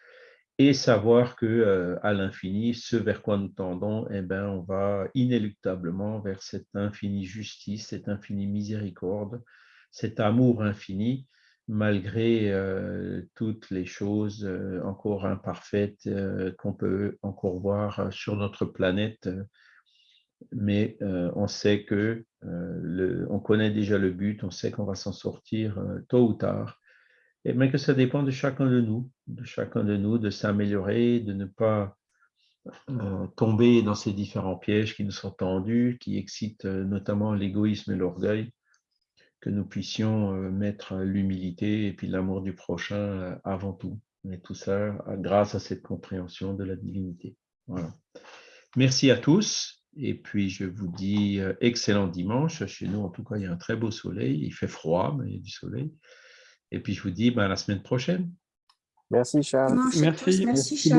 et savoir que euh, à l'infini, ce vers quoi nous tendons, eh ben, on va inéluctablement vers cette infinie justice, cette infinie miséricorde, cet amour infini, malgré euh, toutes les choses euh, encore imparfaites qu'on peut encore voir sur notre planète. Mais on sait que on connaît déjà le but, on sait qu'on va s'en sortir tôt ou tard mais que ça dépend de chacun de nous, de chacun de nous, de s'améliorer, de ne pas euh, tomber dans ces différents pièges qui nous sont tendus, qui excitent euh, notamment l'égoïsme et l'orgueil, que nous puissions euh, mettre l'humilité et puis l'amour du prochain avant tout. Et tout ça grâce à cette compréhension de la divinité. Voilà. Merci à tous. Et puis, je vous dis excellent dimanche. Chez nous, en tout cas, il y a un très beau soleil. Il fait froid, mais il y a du soleil. Et puis, je vous dis ben, à la semaine prochaine. Merci, Charles. Merci. Merci, Charles.